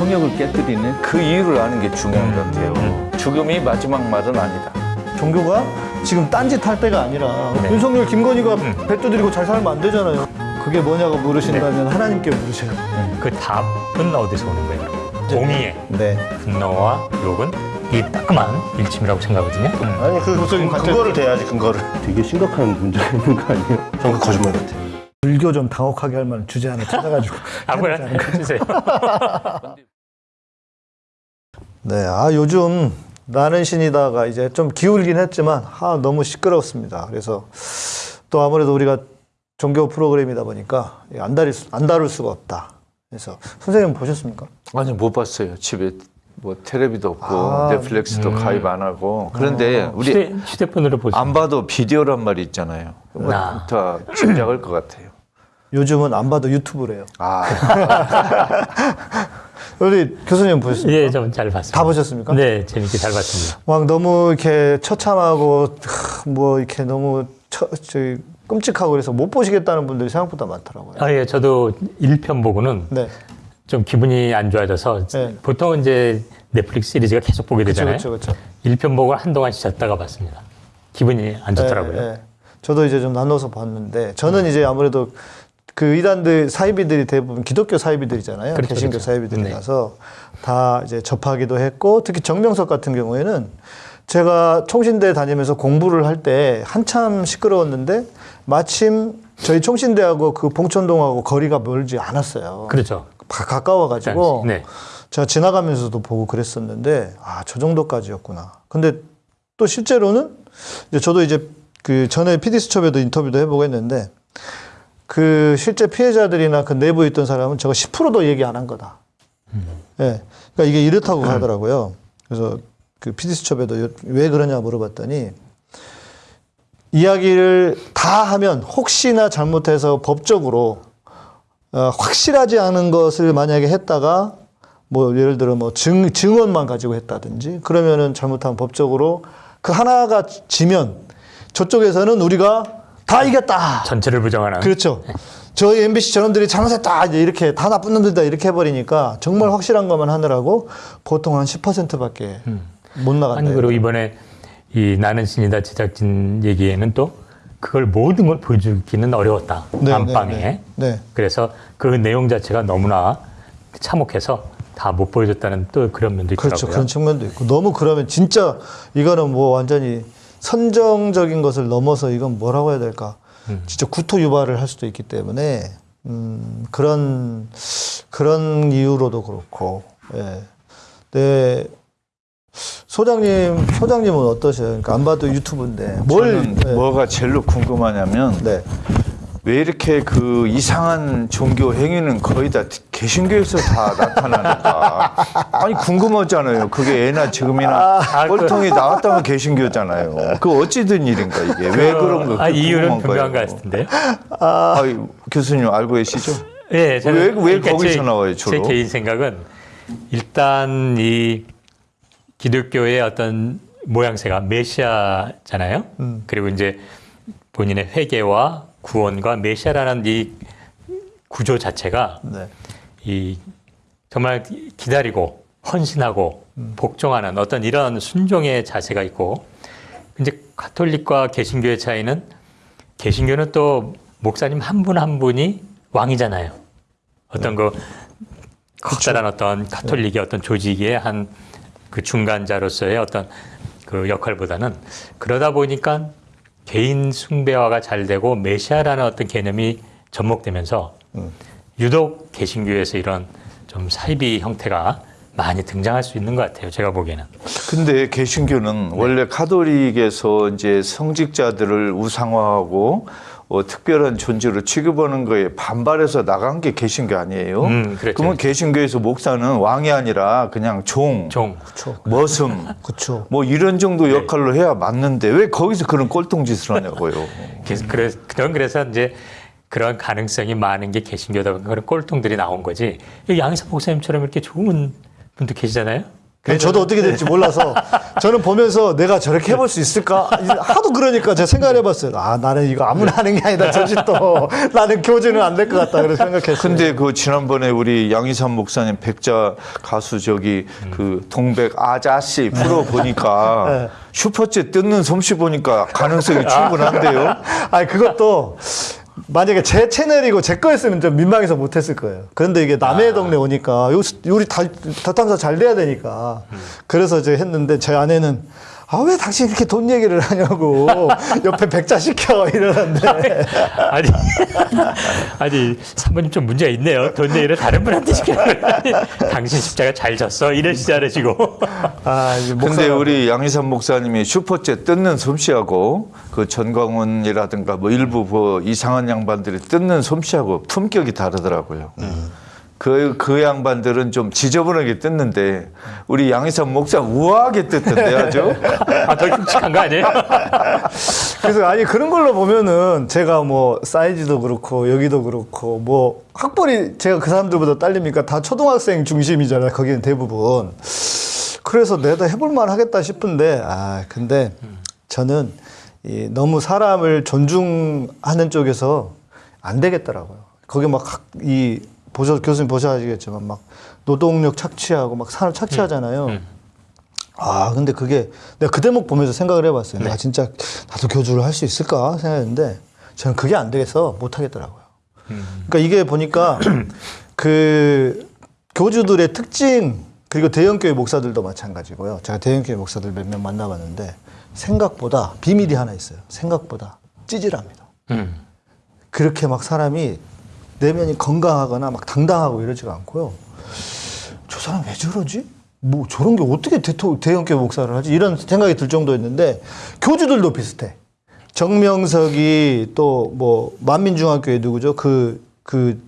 성역을 깨뜨리는 그 이유를 아는 게 중요한 것 같아요. 죽음이 마지막 말은 아니다. 종교가 지금 딴짓 할 때가 아니라 윤석열, 김건희가 배 두드리고 잘 살면 안 되잖아요. 그게 뭐냐고 물으신다면 하나님께 물으셔요. 그 답은 어디서 오는 거예요? 공의의 네. 분노와 욕은 이 따끔한 일침이라고 생각하거든요. 아니 그 무슨 근- 근거를 대야지 근거를 되게 심각한 문제가 있는 거 아니에요? 저는 그 거짓말 같아요 불교 좀 당혹하게 할 만한 주제 하나 찾아가지고. 아무나 해주세요. 네, 아 요즘 나는 신이다가 이제 좀 기울긴 했지만 아 너무 시끄럽습니다. 그래서 또 아무래도 우리가 종교 프로그램이다 보니까 안 다룰 수, 안 다룰 수가 없다. 그래서 선생님 보셨습니까? 아니 못 봤어요. 집에 뭐 텔레비도 없고 아, 넷플릭스도 가입 안 하고 그런데 우리 휴대, 휴대 폰으로 보세요. 안 봐도 비디오란 말이 있잖아요. 뭐 아. 다 짐작할 것 같아요. 요즘은 안 봐도 유튜브래요. 아 우리 교수님 보셨습니까? 예, 좀 잘 봤습니다. 다 보셨습니까? 네, 재밌게 잘 봤습니다. 막 너무 이렇게 처참하고 하, 뭐 이렇게 너무 처, 저기 끔찍하고 그래서 못 보시겠다는 분들이 생각보다 많더라고요. 아, 예, 저도 1편 보고는 네. 좀 기분이 안 좋아져서 네. 보통 이제 넷플릭스 시리즈가 계속 보게 되잖아요. 그렇죠, 그렇죠. 1편 보고 한동안 쉬었다가 봤습니다. 기분이 안 좋더라고요. 네, 네. 저도 이제 좀 나눠서 봤는데 저는 이제 아무래도 그 이단들 사이비들이 대부분 기독교 사이비들이잖아요. 그렇죠, 개신교 그렇죠. 사이비들이라서 다 이제 접하기도 했고 특히 정명석 같은 경우에는 제가 총신대 다니면서 공부를 할 때 한참 시끄러웠는데 마침 저희 총신대하고 그 봉천동하고 거리가 멀지 않았어요. 그렇죠. 가- 가까워가지고 네. 제가 지나가면서도 보고 그랬었는데 아 저 정도까지였구나. 근데 또 실제로는 이제 저도 이제 그 전에 PD 수첩에도 인터뷰도 해보고 했는데 그 실제 피해자들이나 그 내부에 있던 사람은 저거 10%도 얘기 안 한 거다. 예. 그러니까 이게 이렇다고 하더라고요. 그래서 그 PD 수첩에도 요- 왜 그러냐 물어봤더니 이야기를 다 하면 혹시나 잘못해서 법적으로 어, 확실하지 않은 것을 만약에 했다가 뭐 예를 들어 뭐 증, 증언만 가지고 했다든지 그러면은 잘못하면 법적으로 그 하나가 지면 저쪽에서는 우리가 다 이겼다. 전체를 부정하는. 그렇죠. 저희 MBC 저놈들이 잘못했다. 이렇게 다 나쁜 놈들이다. 이렇게 해버리니까 정말 확실한 것만 하느라고 보통 한 10%밖에 못 나간다. 아니 그리고 이번에 이 나는 신이다 제작진 얘기에는 또 그걸 모든 걸 보여주기는 어려웠다 네, 안방에 네, 네. 네. 그래서 그 내용 자체가 너무나 참혹해서 다 못 보여줬다는 또 그런 면도 있더라고요. 그렇죠. 그런 측면도 있고 너무 그러면 진짜 이거는 뭐 완전히 선정적인 것을 넘어서 이건 뭐라고 해야 될까? 진짜 구토 유발을 할 수도 있기 때문에 음, 그런 그런 이유로도 그렇고 예. 네. 소장님 소장님은 어떠세요? 그러니까 안 봐도 유튜브인데 뭘 저는 예. 뭐가 제일로 궁금하냐면 네. 왜 이렇게 그 이상한 종교 행위는 거의 다 개신교에서 다 나타나는가? 아니 궁금하잖아요. 그게 애나 지금이나 꼴통이 나왔다면 개신교잖아요. 그 어찌된 일인가 이게 왜 그런 거? 아, 이유는 분명한. 것 같은데요. 아, 교수님 알고 계시죠? 예, 저는 왜- 왜 그러니까 거기서 제, 나와요, 주로? 제 개인 생각은 일단 이 기독교의 어떤 모양새가 메시아잖아요. 음. 그리고 이제 본인의 회개와 구원과 메시아라는 이 구조 자체가 네. 이 정말 기다리고 헌신하고 복종하는 어떤 이런 순종의 자세가 있고 이제 가톨릭과 개신교의 차이는 개신교는 또 목사님 한 분한 분이 왕이잖아요. 어떤 그 커다란 어떤 가톨릭의 어떤 조직의 한 그 중간자로서의 어떤 그 역할보다는 그러다 보니까 개인 숭배화가 잘 되고 메시아라는 어떤 개념이 접목되면서 유독 개신교에서 이런 좀 사이비 형태가 많이 등장할 수 있는 것 같아요. 제가 보기에는. 근데 개신교는 원래 카톨릭에서 이제 성직자들을 우상화하고 어, 특별한 존재로 취급하는 거에 반발해서 나간 게 개신교 아니에요? 음, 그렇죠. 그러면 개신교에서 목사는 왕이 아니라 그냥 종, 종. 머슴, 그렇죠. 뭐 이런 정도 역할로 해야 맞는데 왜 거기서 그런 꼴통짓을 하냐고요? 그래서 그래, 그런 그래서 이제 그런 가능성이 많은 게 개신교다 보니까 그런 꼴통들이 나온 거지. 양희사 목사님처럼 이렇게 좋은 분도 계시잖아요. 그래서 저도 어떻게 될지 몰라서 저는 보면서 내가 저렇게 해볼 수 있을까 하도 그러니까 제가 생각을 해봤어요. 아 나는 이거 아무나 하는 게 아니다. 저 짓도 나는 교주는 안 될 것 같다. 그래서 생각했어요. 근데 그 지난번에 우리 양희삼 목사님 백자 가수 저기 그 동백 아자씨 프로 보니까 네. 슈퍼챗 뜯는 솜씨 보니까 가능성이 충분한데요. 아니 그것도 만약에 제 채널이고 제 거였으면 좀 민망해서 못했을 거예요. 그런데 이게 남의 동네 오니까 요 요리 다 덧탐사 잘 돼야 되니까 그래서 이제 했는데 제 아내는 아 왜 당신 이렇게 돈 얘기를 하냐고 옆에 백자 시켜 이러는데 아니, 아니, 사모님 좀 문제가 있네요. 돈 얘기를 다른 분한테 시키는 당신 십자가 잘 졌어. 이러시지 않으시고. 아 이제 근데 우리 양희삼 목사님이 슈퍼챗 뜯는 솜씨하고 그 전광훈이라든가 뭐 일부 뭐 이상한 양반들이 뜯는 솜씨하고 품격이 다르더라고요. 그, 그 양반들은 좀 지저분하게 뜯는데 우리 양희삼 목사 우아하게 뜯던데 아주. 아, 더 끔찍한 거 아니에요? 그래서 아니 그런 걸로 보면은 제가 뭐 사이즈도 그렇고 여기도 그렇고 뭐 학벌이 제가 그 사람들보다 딸립니까 다 초등학생 중심이잖아요 거기는 대부분 그래서 내가 해볼만 하겠다 싶은데 아 근데 저는 이 너무 사람을 존중하는 쪽에서 안 되겠더라고요 거기 막 이 보셔 교수님 보셔야겠지만 막 노동력 착취하고 막 사람 착취하잖아요. 아, 근데 그게 내가 그 대목 보면서 생각을 해봤어요. 내가 진짜 나도 교주를 할 수 있을까 생각했는데 저는 그게 안 되겠어 못 하겠더라고요. 그러니까 이게 보니까 그 교주들의 특징 그리고 대형교회 목사들도 마찬가지고요. 제가 대형교회 목사들 몇 명 만나봤는데 생각보다 비밀이 하나 있어요. 생각보다 찌질합니다. 음. 그렇게 막 사람이 내면이 건강하거나 막 당당하고 이러지가 않고요. 저 사람 왜 저러지? 뭐 저런 게 어떻게 대토, 대형교회 목사를 하지? 이런 생각이 들 정도였는데 교주들도 비슷해. 정명석이 또 뭐 만민중학교에 누구죠? 그 그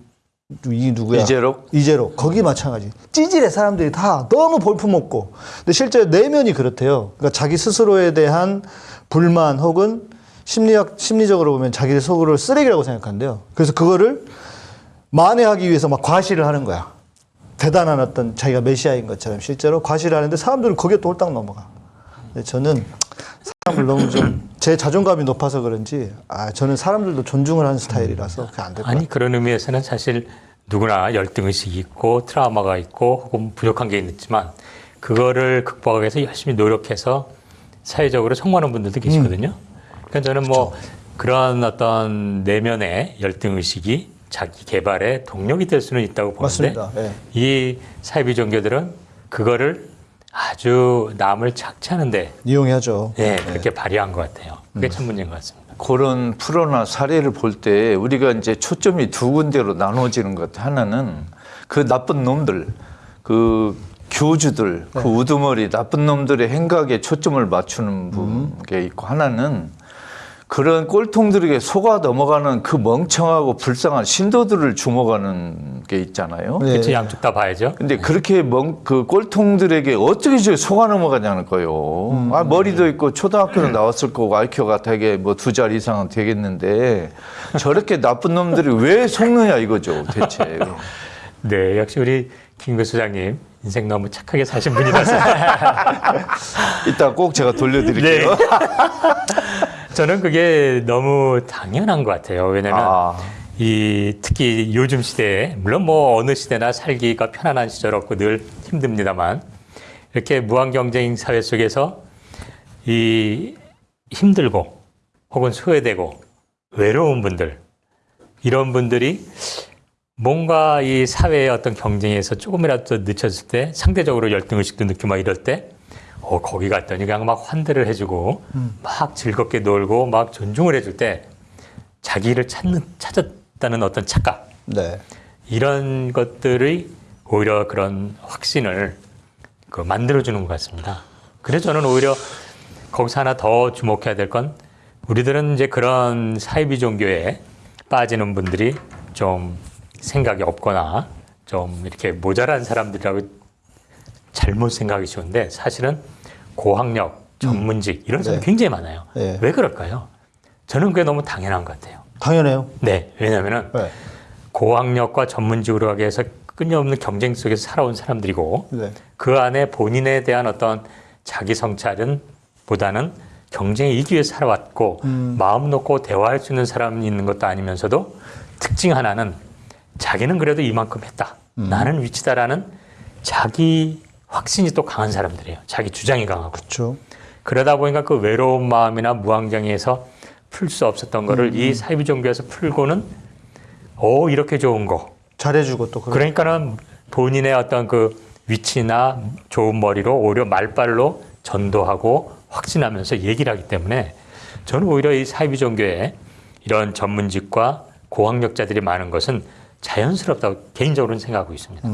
이 누구야? 이재록? 이재록 거기 마찬가지. 찌질해 사람들이 다 너무 볼품없고. 근데 실제 내면이 그렇대요. 그러니까 자기 스스로에 대한 불만 혹은 심리학 심리적으로 보면 자기 속으로 쓰레기라고 생각한대요. 그래서 그거를 만회하기 위해서 막 과시를 하는 거야. 대단한 어떤 자기가 메시아인 것처럼 실제로 과시를 하는데 사람들은 거기에 또 홀딱 넘어가. 저는 사람을 너무 좀 제 자존감이 높아서 그런지 아 저는 사람들도 존중을 하는 스타일이라서 그게 안될것 같아요. 아니, 그런 의미에서는 사실 누구나 열등 의식이 있고 트라우마가 있고 혹은 부족한 게 있지만 그거를 극복하기 위해서 열심히 노력해서 사회적으로 성공하는 분들도 계시거든요. 그러니까 저는 뭐 그런 어떤 내면의 열등 의식이 자기 개발의 동력이 될 수는 있다고 보는데 맞습니다. 예. 이 사이비 종교들은 그거를 아주 남을 착취하는데 이용해야죠. 예, 그렇게 발휘한 것 같아요. 그게 참 문제인 것 같습니다. 그런 프로나 사례를 볼 때 우리가 이제 초점이 두 군데로 나눠지는 것 하나는 그 나쁜 놈들 그 교주들 그 우두머리 나쁜 놈들의 행각에 초점을 맞추는 게 있고 하나는 그런 꼴통들에게 속아 넘어가는 그 멍청하고 불쌍한 신도들을 주목하는 게 있잖아요. 네. 그렇죠. 양쪽 다 봐야죠. 근데 그렇게 멍, 그 꼴통들에게 어떻게 저 속아 넘어가냐는 거예요. 아, 머리도 있고 초등학교는 나왔을 거고 IQ가 되게 뭐 두 잘 이상은 되겠는데 저렇게 나쁜 놈들이 왜 속느냐 이거죠, 대체. 네, 역시 우리 김 교수장님 인생 너무 착하게 사신 분이라서 이따 꼭 제가 돌려드릴게요. 저는 그게 너무 당연한 것 같아요. 왜냐하면 아. 이 특히 요즘 시대에 물론 뭐 어느 시대나 살기가 편안한 시절 없고 늘 힘듭니다만 이렇게 무한 경쟁 사회 속에서 이 힘들고 혹은 소외되고 외로운 분들 이런 분들이 뭔가 이 사회의 어떤 경쟁에서 조금이라도 늦춰질 때 상대적으로 열등의식도 느끼고 막 이럴 때 어, 거기 갔더니 그냥 막 환대를 해주고 막 즐겁게 놀고 막 존중을 해줄 때 자기를 찾는, 찾았다는 어떤 착각 네. 이런 것들이 오히려 그런 확신을 그 만들어주는 것 같습니다. 그래서 저는 오히려 거기서 하나 더 주목해야 될 건 우리들은 이제 그런 사이비 종교에 빠지는 분들이 좀 생각이 없거나 좀 이렇게 모자란 사람들이라고 잘못 생각이 쉬운데 사실은 고학력, 전문직 이런 사람 네. 굉장히 많아요. 네. 왜 그럴까요? 저는 그게 너무 당연한 것 같아요. 당연해요. 네, 왜냐하면은 네. 고학력과 전문직으로 가기 위해서 끊임없는 경쟁 속에서 살아온 사람들이고 네. 그 안에 본인에 대한 어떤 자기 성찰은 보다는 경쟁에 이기 위해 살아왔고 마음 놓고 대화할 수 있는 사람이 있는 것도 아니면서도 특징 하나는 자기는 그래도 이만큼 했다. 나는 위치다라는 자기 확신이 또 강한 사람들이에요. 자기 주장이 강하고. 그렇죠. 그러다 보니까 그 외로운 마음이나 무한정에서 풀 수 없었던 거를 이 사이비 종교에서 풀고는 오 이렇게 좋은 거. 잘해주고 또 그런. 그러니까는 본인의 어떤 그 위치나 좋은 머리로 오히려 말발로 전도하고 확신하면서 얘기를 하기 때문에 저는 오히려 이 사이비 종교에 이런 전문직과 고학력자들이 많은 것은 자연스럽다고 개인적으로는 생각하고 있습니다.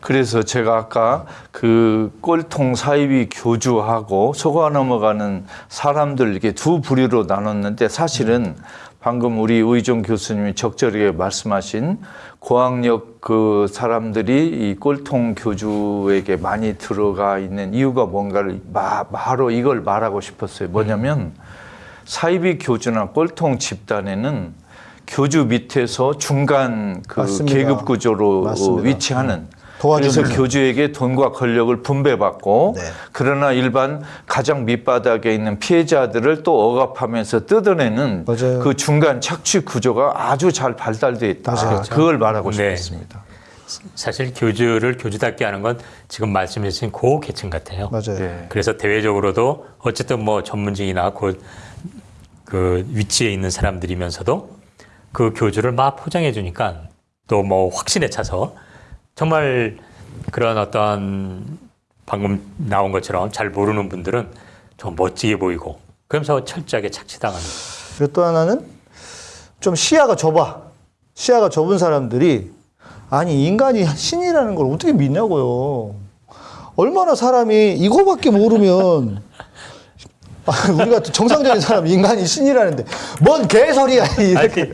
그래서 제가 아까 그 꼴통 사이비 교주하고 속아 넘어가는 사람들 이렇게 두 부류로 나눴는데 사실은 방금 우리 의종 교수님이 적절하게 말씀하신 고학력 그 사람들이 이 꼴통 교주에게 많이 들어가 있는 이유가 뭔가를 마, 바로 이걸 말하고 싶었어요. 뭐냐면 사이비 교주나 꼴통 집단에는 교주 밑에서 중간 그 맞습니다. 계급 구조로 맞습니다. 위치하는 도와주는 그래서 교주에게 돈과 권력을 분배받고 네. 그러나 일반 가장 밑바닥에 있는 피해자들을 또 억압하면서 뜯어내는 맞아요. 그 중간 착취 구조가 아주 잘 발달돼 있다. 맞아요. 그걸 말하고 네. 싶었습니다. 사실 교주를 교주답게 하는 건 지금 말씀해 주신 고 계층 같아요. 맞아요. 네. 그래서 대외적으로도 어쨌든 뭐 전문직이나 그, 그 위치에 있는 사람들이면서도 그 교주를 막 포장해 주니까 또 뭐 확신에 차서 정말 그런 어떤 방금 나온 것처럼 잘 모르는 분들은 좀 멋지게 보이고 그러면서 철저하게 착취당하는 그리고 또 하나는 좀 시야가 좁아. 시야가 좁은 사람들이 아니 인간이 신이라는 걸 어떻게 믿냐고요. 얼마나 사람이 이거밖에 모르면 아, 우리가 정상적인 사람 인간이 신이라는데 뭔 개소리야 이렇게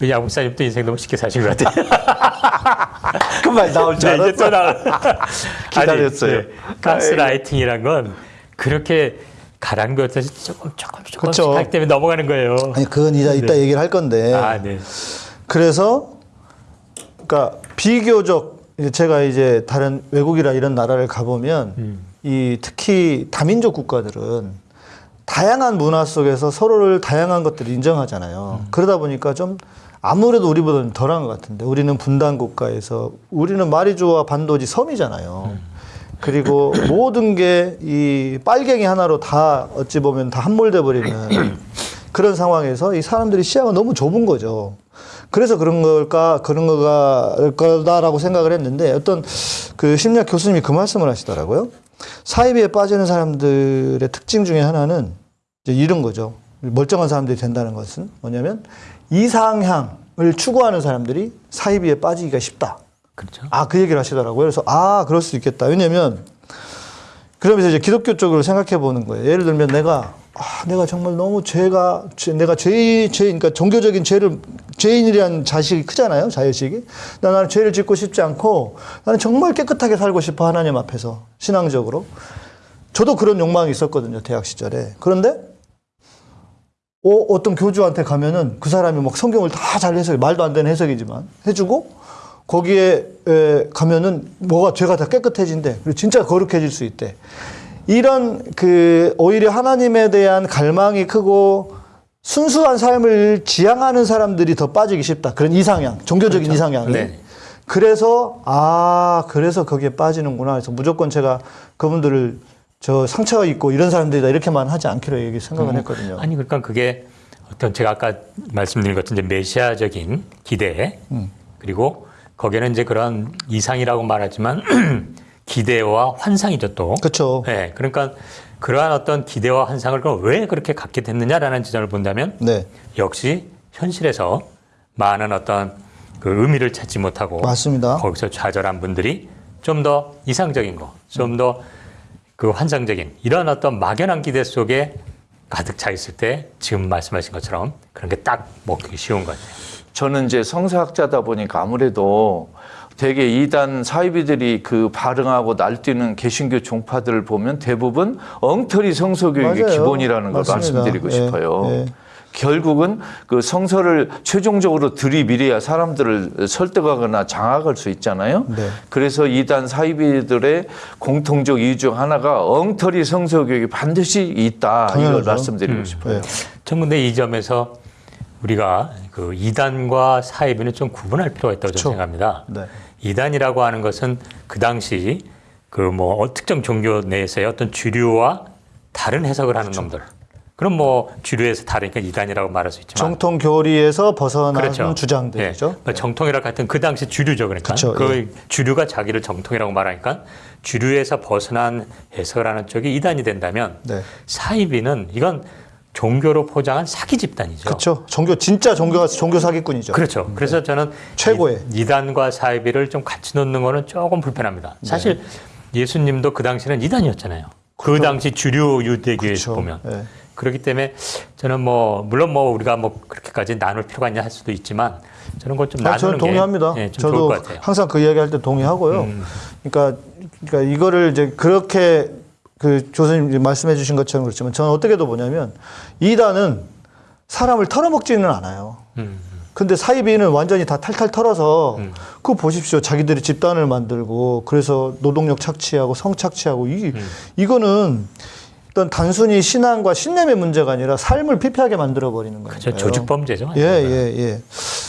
우리 양 목사님도 인생 너무 쉽게 사신 것 같아요. 그말 나올 줄 네, 이제 또 알았어. 나와. 기다렸어요. 아니, 네, 가스라이팅이란 건 그렇게 가랑비어서 조금 조금 조금씩. 하기 때문에 넘어가는 거예요. 아니 그건 이따, 이따 얘기를 할 건데 아, 네. 그래서 그러니까 비교적 이제 제가 이제 다른 외국이나 이런 나라를 가보면 음. 이 특히 다민족 국가들은 다양한 문화 속에서 서로를 다양한 것들을 인정하잖아요. 그러다 보니까 좀 아무래도 우리보다는 덜한 것 같은데 우리는 분단 국가에서 우리는 마리조아 반도지 섬이잖아요. 그리고 모든 게 이 빨갱이 하나로 다 어찌 보면 다 함몰돼 버리는 그런 상황에서 이 사람들이 시야가 너무 좁은 거죠. 그래서 그런 걸까 그런 거가 거다라고 생각을 했는데 어떤 그 심리학 교수님이 그 말씀을 하시더라고요. 사이비에 빠지는 사람들의 특징 중에 하나는 이제 이런 거죠. 멀쩡한 사람들이 된다는 것은 뭐냐면 이상향을 추구하는 사람들이 사이비에 빠지기가 쉽다. 그렇죠. 아, 그 얘기를 하시더라고요. 그래서, 아, 그럴 수 있겠다. 왜냐면, 그러면서 이제 기독교 쪽으로 생각해 보는 거예요. 예를 들면 내가, 아, 내가 정말 너무 죄가, 죄, 내가 죄, 죄, 그러니까 종교적인 죄를, 죄인이라는 자식이 크잖아요. 자의식이. 나 나는 죄를 짓고 싶지 않고, 나는 정말 깨끗하게 살고 싶어. 하나님 앞에서. 신앙적으로. 저도 그런 욕망이 있었거든요. 대학 시절에. 그런데, 어, 어떤 교주한테 가면은 그 사람이 막 성경을 다 잘 해석해. 말도 안 되는 해석이지만. 해주고, 거기에 에, 가면은 뭐가 죄가 다 깨끗해진대. 그리고 진짜 거룩해질 수 있대. 이런 그 오히려 하나님에 대한 갈망이 크고 순수한 삶을 지향하는 사람들이 더 빠지기 쉽다. 그런 이상향, 종교적인 이상향이. 네. 그래서 아 그래서 거기에 빠지는구나. 그래서 무조건 제가 그분들을 저 상처가 있고 이런 사람들이다 이렇게만 하지 않기로 얘기 생각을 했거든요. 아니 그러니까 그게 어떤 제가 아까 말씀드린 것 같은 이제 메시아적인 기대 음. 그리고 거기에는 이제 그런 이상이라고 말하지만 기대와 환상이죠 또. 그렇죠. 네, 그러니까 그러한 어떤 기대와 환상을 그럼 왜 그렇게 갖게 됐느냐라는 지점을 본다면 네, 역시 현실에서 많은 어떤 그 의미를 찾지 못하고 맞습니다. 거기서 좌절한 분들이 좀 더 이상적인 거, 좀 더 그 환상적인 이런 어떤 막연한 기대 속에 가득 차 있을 때 지금 말씀하신 것처럼 그런 게 딱 먹기 쉬운 것 같아요. 저는 이제 성서학자다 보니까 아무래도 되게 이단 사이비들이 그 발흥하고 날뛰는 개신교 종파들을 보면 대부분 엉터리 성서교육이 맞아요. 기본이라는 걸 맞습니다. 말씀드리고 예, 싶어요. 예. 결국은 그 성서를 최종적으로 들이밀어야 사람들을 설득하거나 장악할 수 있잖아요. 네. 그래서 이단 사이비들의 공통적 이유 중 하나가 엉터리 성서 교육이 반드시 있다. 이걸 당연하죠. 말씀드리고 싶어요. 네. 전 근데 이 점에서 우리가 그 이단과 사이비는 좀 구분할 필요가 있다고. 저는 생각합니다. 네. 이단이라고 하는 것은 그 당시 그 뭐 특정 종교 내에서의 어떤 주류와 다른 해석을 하는 놈들. 그럼 뭐 주류에서 다르니까 이단이라고 말할 수 있지만 정통 교리에서 벗어난 그렇죠. 주장들이죠. 예. 정통이라 같은 그 당시 주류죠. 그러니까 그쵸, 그 예. 주류가 자기를 정통이라고 말하니까 주류에서 벗어난 해석을 하는 쪽이 이단이 된다면 네. 사이비는 이건 종교로 포장한 사기 집단이죠. 그렇죠. 종교 진짜 종교가 종교 사기꾼이죠. 그렇죠. 그래서 저는 최고의. 이, 단과 사이비를 좀 같이 놓는 거는 조금 불편합니다. 사실 예수님도 그 당시는 이단이었잖아요. 그 당시 주류 유대교에서 그렇죠. 보면 예. 그렇기 때문에 저는 뭐 물론 뭐 우리가 뭐 그렇게까지 나눌 필요가 있냐 할 수도 있지만 저는 그걸 좀 아, 나누는 저는 동의합니다. 게 예, 저도. 항상 그 이야기 할 때 동의하고요. 그러니까, 그러니까 이거를 이제 그렇게 그 교수님 말씀해 주신 것처럼 그렇지만 저는 어떻게도 보냐면 이단은 사람을 털어먹지는 않아요. 음. 근데 사이비는 완전히 다 탈탈 털어서 그거 보십시오. 자기들이 집단을 만들고 그래서 노동력 착취하고 성 착취하고 이 이거는 어떤 단순히 신앙과 신념의 문제가 아니라 삶을 피폐하게 만들어 버리는 거예요. 조직 범죄죠. 예, 예, 예.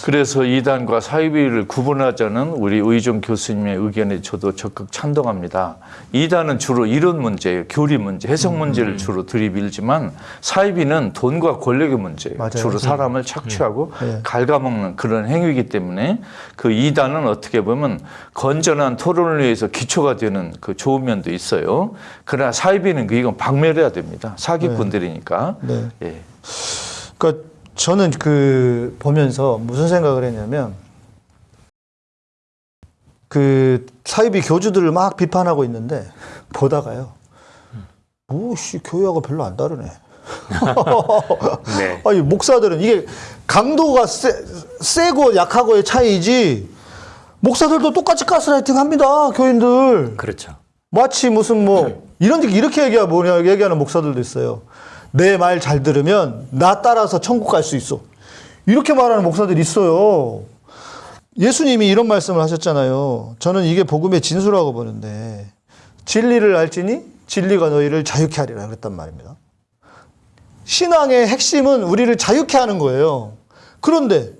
그래서 이단과 사이비를 구분하자는 우리 의종 교수님의 의견에 저도 적극 찬동합니다. 이단은 주로 이론 문제예요. 교리 문제, 해석 음. 문제를 주로 들이밀지만 사이비는 돈과 권력의 문제예요. 맞아요. 주로 사람을 착취하고 예. 갉아먹는 그런 행위이기 때문에 그 이단은 어떻게 보면 건전한 토론을 위해서 기초가 되는 그 좋은 면도 있어요. 그러나 사이비는 그 이건 박멸해야 됩니다. 사기꾼들이니까. 네. 예. 그러니까 저는 그 보면서 무슨 생각을 했냐면 그 사이비 교주들을 막 비판하고 있는데 보다가요. 뭐씨 교회하고 별로 안 다르네. 네. 아니 목사들은 이게 강도가 세, 세고 약하고의 차이지 목사들도 똑같이 가스라이팅 합니다 교인들 그렇죠. 마치 무슨 뭐 이런 이렇게 얘기하 뭐냐 얘기하는 목사들도 있어요. 내 말 잘 들으면 나 따라서 천국 갈 수 있어. 이렇게 말하는 목사들이 있어요. 예수님이 이런 말씀을 하셨잖아요. 저는 이게 복음의 진수라고 보는데 진리를 알지니 진리가 너희를 자유케 하리라 그랬단 말입니다. 신앙의 핵심은 우리를 자유케 하는 거예요. 그런데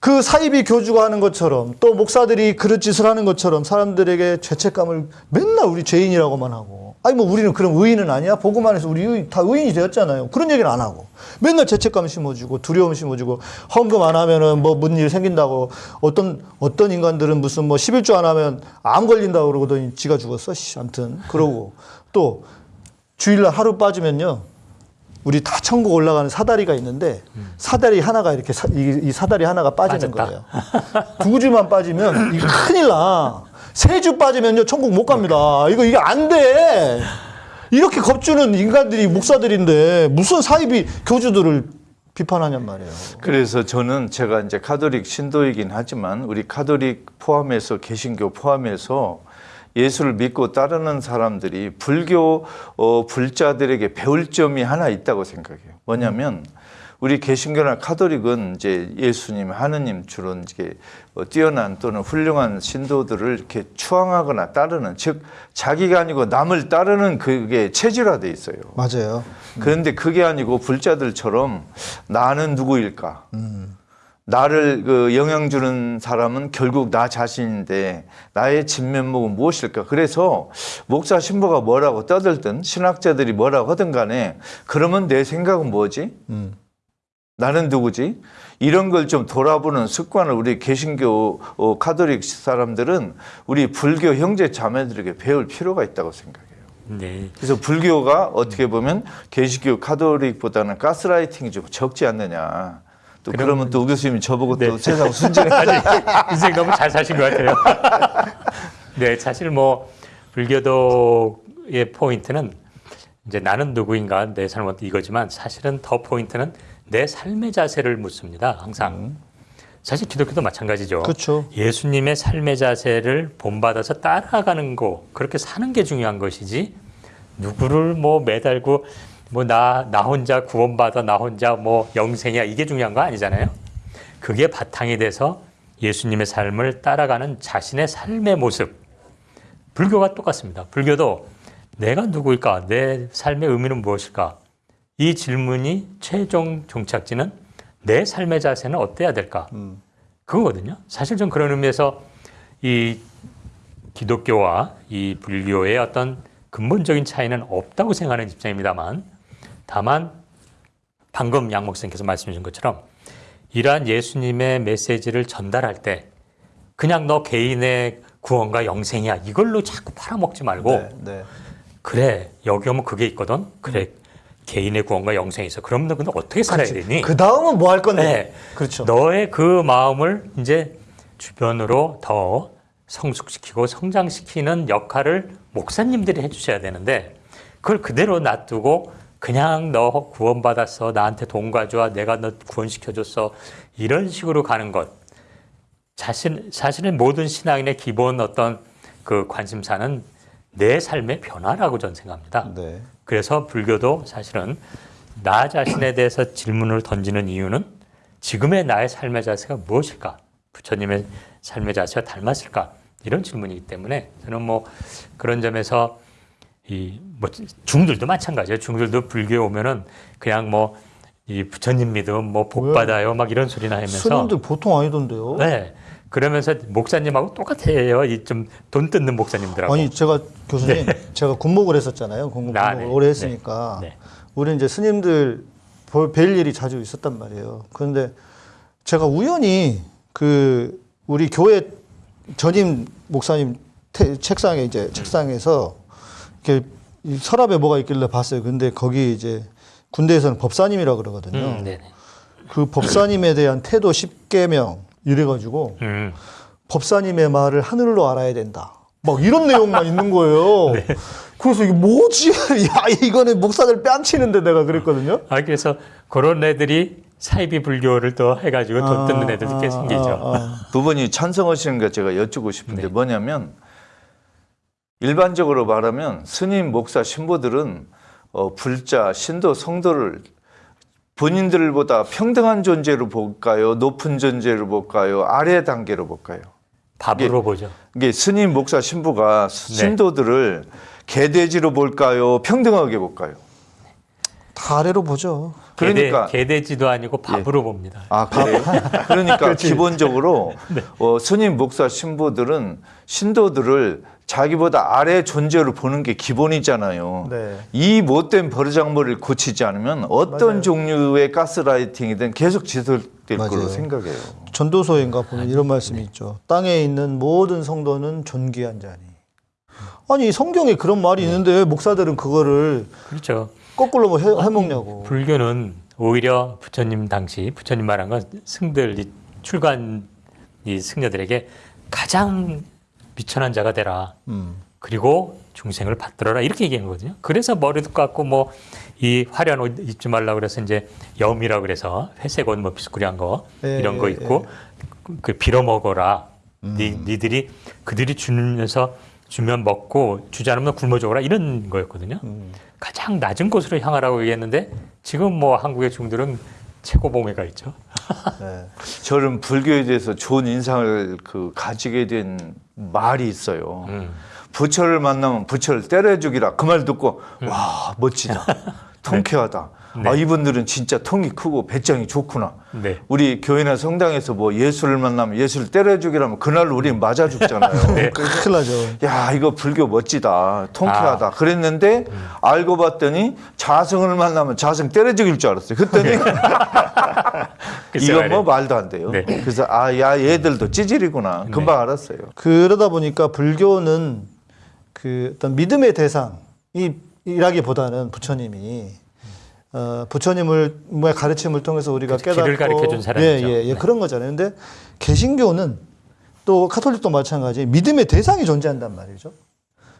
그 사이비 교주가 하는 것처럼 또 목사들이 그릇짓을 하는 것처럼 사람들에게 죄책감을 맨날 우리 죄인이라고만 하고 아니 뭐 우리는 그럼 의인은 아니야? 복음 안에서 우리 의인, 다 의인이 되었잖아요. 그런 얘기는 안 하고 맨날 죄책감 심어주고 두려움 심어주고 헌금 안 하면은 뭐 무슨 일 생긴다고 어떤 어떤 인간들은 무슨 뭐 11조 안 하면 암 걸린다고 그러더니 지가 죽었어. 씨, 아무튼 그러고 또 주일날 하루 빠지면요. 우리 다 천국 올라가는 사다리가 있는데 사다리 하나가 이렇게 사, 이, 이 사다리 하나가 빠지는 빠졌다. 거예요. 두 주만 빠지면 이거 큰일 나. 세 주 빠지면요 천국 못 갑니다. 이거 이게 안 돼. 이렇게 겁주는 인간들이 목사들인데 무슨 사이비 교주들을 비판하냔 말이에요. 그래서 저는 제가 이제 카톨릭 신도이긴 하지만 우리 카톨릭 포함해서 개신교 포함해서 예수를 믿고 따르는 사람들이 불교 어, 불자들에게 배울 점이 하나 있다고 생각해요. 뭐냐면 우리 개신교나 카톨릭은 이제 예수님, 하느님 주로 이제 어, 뛰어난 또는 훌륭한 신도들을 이렇게 추앙하거나 따르는 즉 자기가 아니고 남을 따르는 그게 체질화돼 있어요. 맞아요. 그런데 그게 아니고 불자들처럼 나는 누구일까? 나를 그 영향 주는 사람은 결국 나 자신인데 나의 진면목은 무엇일까? 그래서 목사 신부가 뭐라고 떠들든 신학자들이 뭐라고 하든 간에 그러면 내 생각은 뭐지? 나는 누구지? 이런 걸 좀 돌아보는 습관을 우리 개신교 어, 카톨릭 사람들은 우리 불교 형제 자매들에게 배울 필요가 있다고 생각해요. 네. 그래서 불교가 어떻게 보면 개신교 카톨릭보다는 가스라이팅이 좀 적지 않느냐. 또 그럼- 그러면 또우 교수님이 저보고 또 네. 세상 순진해. 인생 너무 잘 사신 것 같아요. 네, 사실 뭐 불교도의 포인트는 이제 나는 누구인가 내 삶은 이거지만 사실은 더 포인트는 내 삶의 자세를 묻습니다. 항상. 사실 기독교도 마찬가지죠. 그렇죠. 예수님의 삶의 자세를 본받아서 따라가는 거 그렇게 사는 게 중요한 것이지 누구를 뭐 매달고 뭐 나 나 혼자 구원받아 나 혼자 뭐 영생이야 이게 중요한 거 아니잖아요. 그게 바탕이 돼서 예수님의 삶을 따라가는 자신의 삶의 모습. 불교가 똑같습니다. 불교도 내가 누구일까? 내 삶의 의미는 무엇일까? 이 질문이 최종 종착지는 내 삶의 자세는 어때야 될까? 그거거든요. 사실 좀 그런 의미에서 이 기독교와 이 불교의 어떤 근본적인 차이는 없다고 생각하는 입장입니다만 다만 방금 양 목사님께서 말씀해 주신 것처럼 이러한 예수님의 메시지를 전달할 때 그냥 너 개인의 구원과 영생이야 이걸로 자꾸 팔아먹지 말고 네, 네. 그래 여기 오면 그게 있거든 그래 개인의 구원과 있어 그럼 너 근데 어떻게 살아야 되니 그 다음은 뭐 할 건데? 네. 그렇죠. 너의 그 마음을 이제 주변으로 더 성숙시키고 성장시키는 역할을 목사님들이 해주셔야 되는데 그걸 그대로 놔두고 그냥 너 구원받았어 나한테 돈 가져와 내가 너 구원시켜줬어 이런 식으로 가는 것 자신 사실은 모든 신앙인의 기본 어떤 그 관심사는 내 삶의 변화라고 저는 생각합니다. 네. 그래서 불교도 사실은 나 자신에 대해서 질문을 던지는 이유는 지금의 나의 삶의 자세가 무엇일까? 부처님의 삶의 자세와 닮았을까? 이런 질문이기 때문에 저는 뭐 그런 점에서 이 뭐 중들도 마찬가지예요. 중들도 불교에 오면은 그냥 뭐 이 부처님 믿음 뭐복 왜? 받아요 막 이런 소리나 하면서 스님들 보통 아니던데요. 네 그러면서 목사님하고 똑같아요. 이 좀 돈 뜯는 목사님들하고 아니 제가 교수님 제가 군목을 했었잖아요. 군목, 아, 네. 오래 했으니까 네. 네. 우리 이제 스님들 볼- 뵐 일이 자주 있었단 말이에요. 그런데 제가 우연히 그 우리 교회 전임 목사님 태- 책상에 이제 책상에서 이렇게 이 서랍에 뭐가 있길래 봤어요. 근데 거기 이제 군대에서는 법사님이라 그러거든요. 음, 네네. 그 법사님에 대한 태도 10계명 이래가지고 음, 법사님의 말을 하늘로 알아야 된다. 막 이런 내용만 있는 거예요. 네. 그래서 이게 뭐지? 야, 이거는 목사들 뺨치는데 내가 그랬거든요. 아 그래서 그런 애들이 사이비 불교를 또 해가지고 돈 뜯는 애들도 꽤 생기죠. 아, 아. 두 분이 찬성하시는 거 제가 여쭙고 싶은데 뭐냐면 일반적으로 말하면 스님, 목사, 신부들은 어, 불자, 신도, 성도를 본인들보다 평등한 존재로 볼까요? 높은 존재로 볼까요? 아래 단계로 볼까요? 밥으로 보죠. 이게 스님, 목사, 신부가 네. 신도들을 개돼지로 볼까요? 평등하게 볼까요? 다 아래로 보죠. 그러니까 개돼, 개돼지도 아니고 밥으로 봅니다. 아, 그래요? 그러니까 기본적으로 어, 스님, 목사, 신부들은 신도들을 자기보다 아래 존재로 보는 게 기본이잖아요. 네. 이 못된 버르장머리를 고치지 않으면 어떤 맞아요. 종류의 가스라이팅이든 계속 지속될 맞아요. 걸로 생각해요. 전도서인가 보면 이런 말씀이 있죠. 땅에 있는 모든 성도는 존귀한 자니. 아니 성경에 그런 말이 있는데 왜 목사들은 그거를 그렇죠. 거꾸로 뭐 해, 해먹냐고. 불교는 오히려 부처님 당시 부처님 말한 건 승들 이 출간 이 승려들에게 가장 비천한 자가 되라. 음. 그리고 중생을 받들어라 이렇게 얘기한 거거든요. 그래서 머리도 깎고 뭐 이 화려한 옷 입지 말라 그래서 이제 염이라 그래서 회색 옷뭐 비스꾸리한 거 예, 이런 거 예, 있고 그 빌어 먹어라. 니, 니들이 그들이 주면서 주면 먹고 주지 않으면 굶어 죽어라 이런 거였거든요. 가장 낮은 곳으로 향하라고 얘기했는데 지금 뭐 한국의 중들은 최고 봉회가 있죠. 네. 저는 불교에 대해서 좋은 인상을 그 가지게 된 말이 있어요. 음. 부처를 만나면 부처를 때려 죽이라 그 말 듣고 와 멋지다 통쾌하다. 아 이분들은 진짜 통이 크고 배짱이 좋구나. 네. 우리 교회나 성당에서 뭐 예수를 만나면 예수를 때려 죽이라면 그날 우린 맞아 죽잖아요. 네. 큰일 나죠. 야 이거 불교 멋지다. 통쾌하다. 아. 그랬는데 알고 봤더니 자승을 만나면 자승 때려 죽일 줄 알았어요. 그랬더니 글쎄 이건 뭐. 말도 안 돼요. 네. 그래서 아 야 얘들도 찌질이구나. 금방 알았어요. 그러다 보니까 불교는 그 어떤 믿음의 대상이 이라기보다는 부처님이 어, 부처님을 뭐 가르침을 통해서 우리가 그렇죠. 길을 깨닫고 가르쳐 준 사람이죠. 예, 예, 예, 네. 그런 거잖아요. 근데 개신교는 또 카톨릭도 마찬가지 믿음의 대상이 존재한단 말이죠.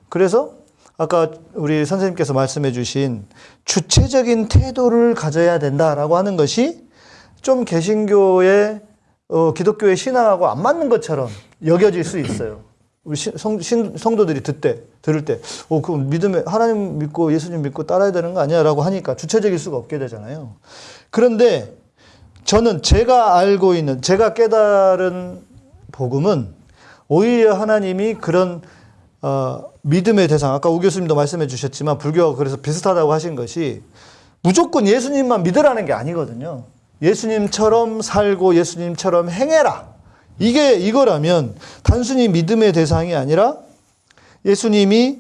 그래서 아까 우리 선생님께서 말씀해 주신 주체적인 태도를 가져야 된다라고 하는 것이 좀 개신교의 어, 기독교의 신앙하고 안 맞는 것처럼 여겨질 수 있어요. 우리 신- 성, 신- 성도들이 듣때 들을 때, 어, 그 믿음에 하나님 믿고 예수님 믿고 따라야 되는 거 아니야 라고 하니까 주체적일 수가 없게 되잖아요. 그런데 저는 제가 알고 있는 제가 깨달은 복음은 오히려 하나님이 그런 어, 믿음의 대상 아까 우 교수님도 말씀해 주셨지만 불교가 그래서 비슷하다고 하신 것이 무조건 예수님만 믿으라는 게 아니거든요. 예수님처럼 살고 예수님처럼 행해라. 이게 이거라면 단순히 믿음의 대상이 아니라 예수님이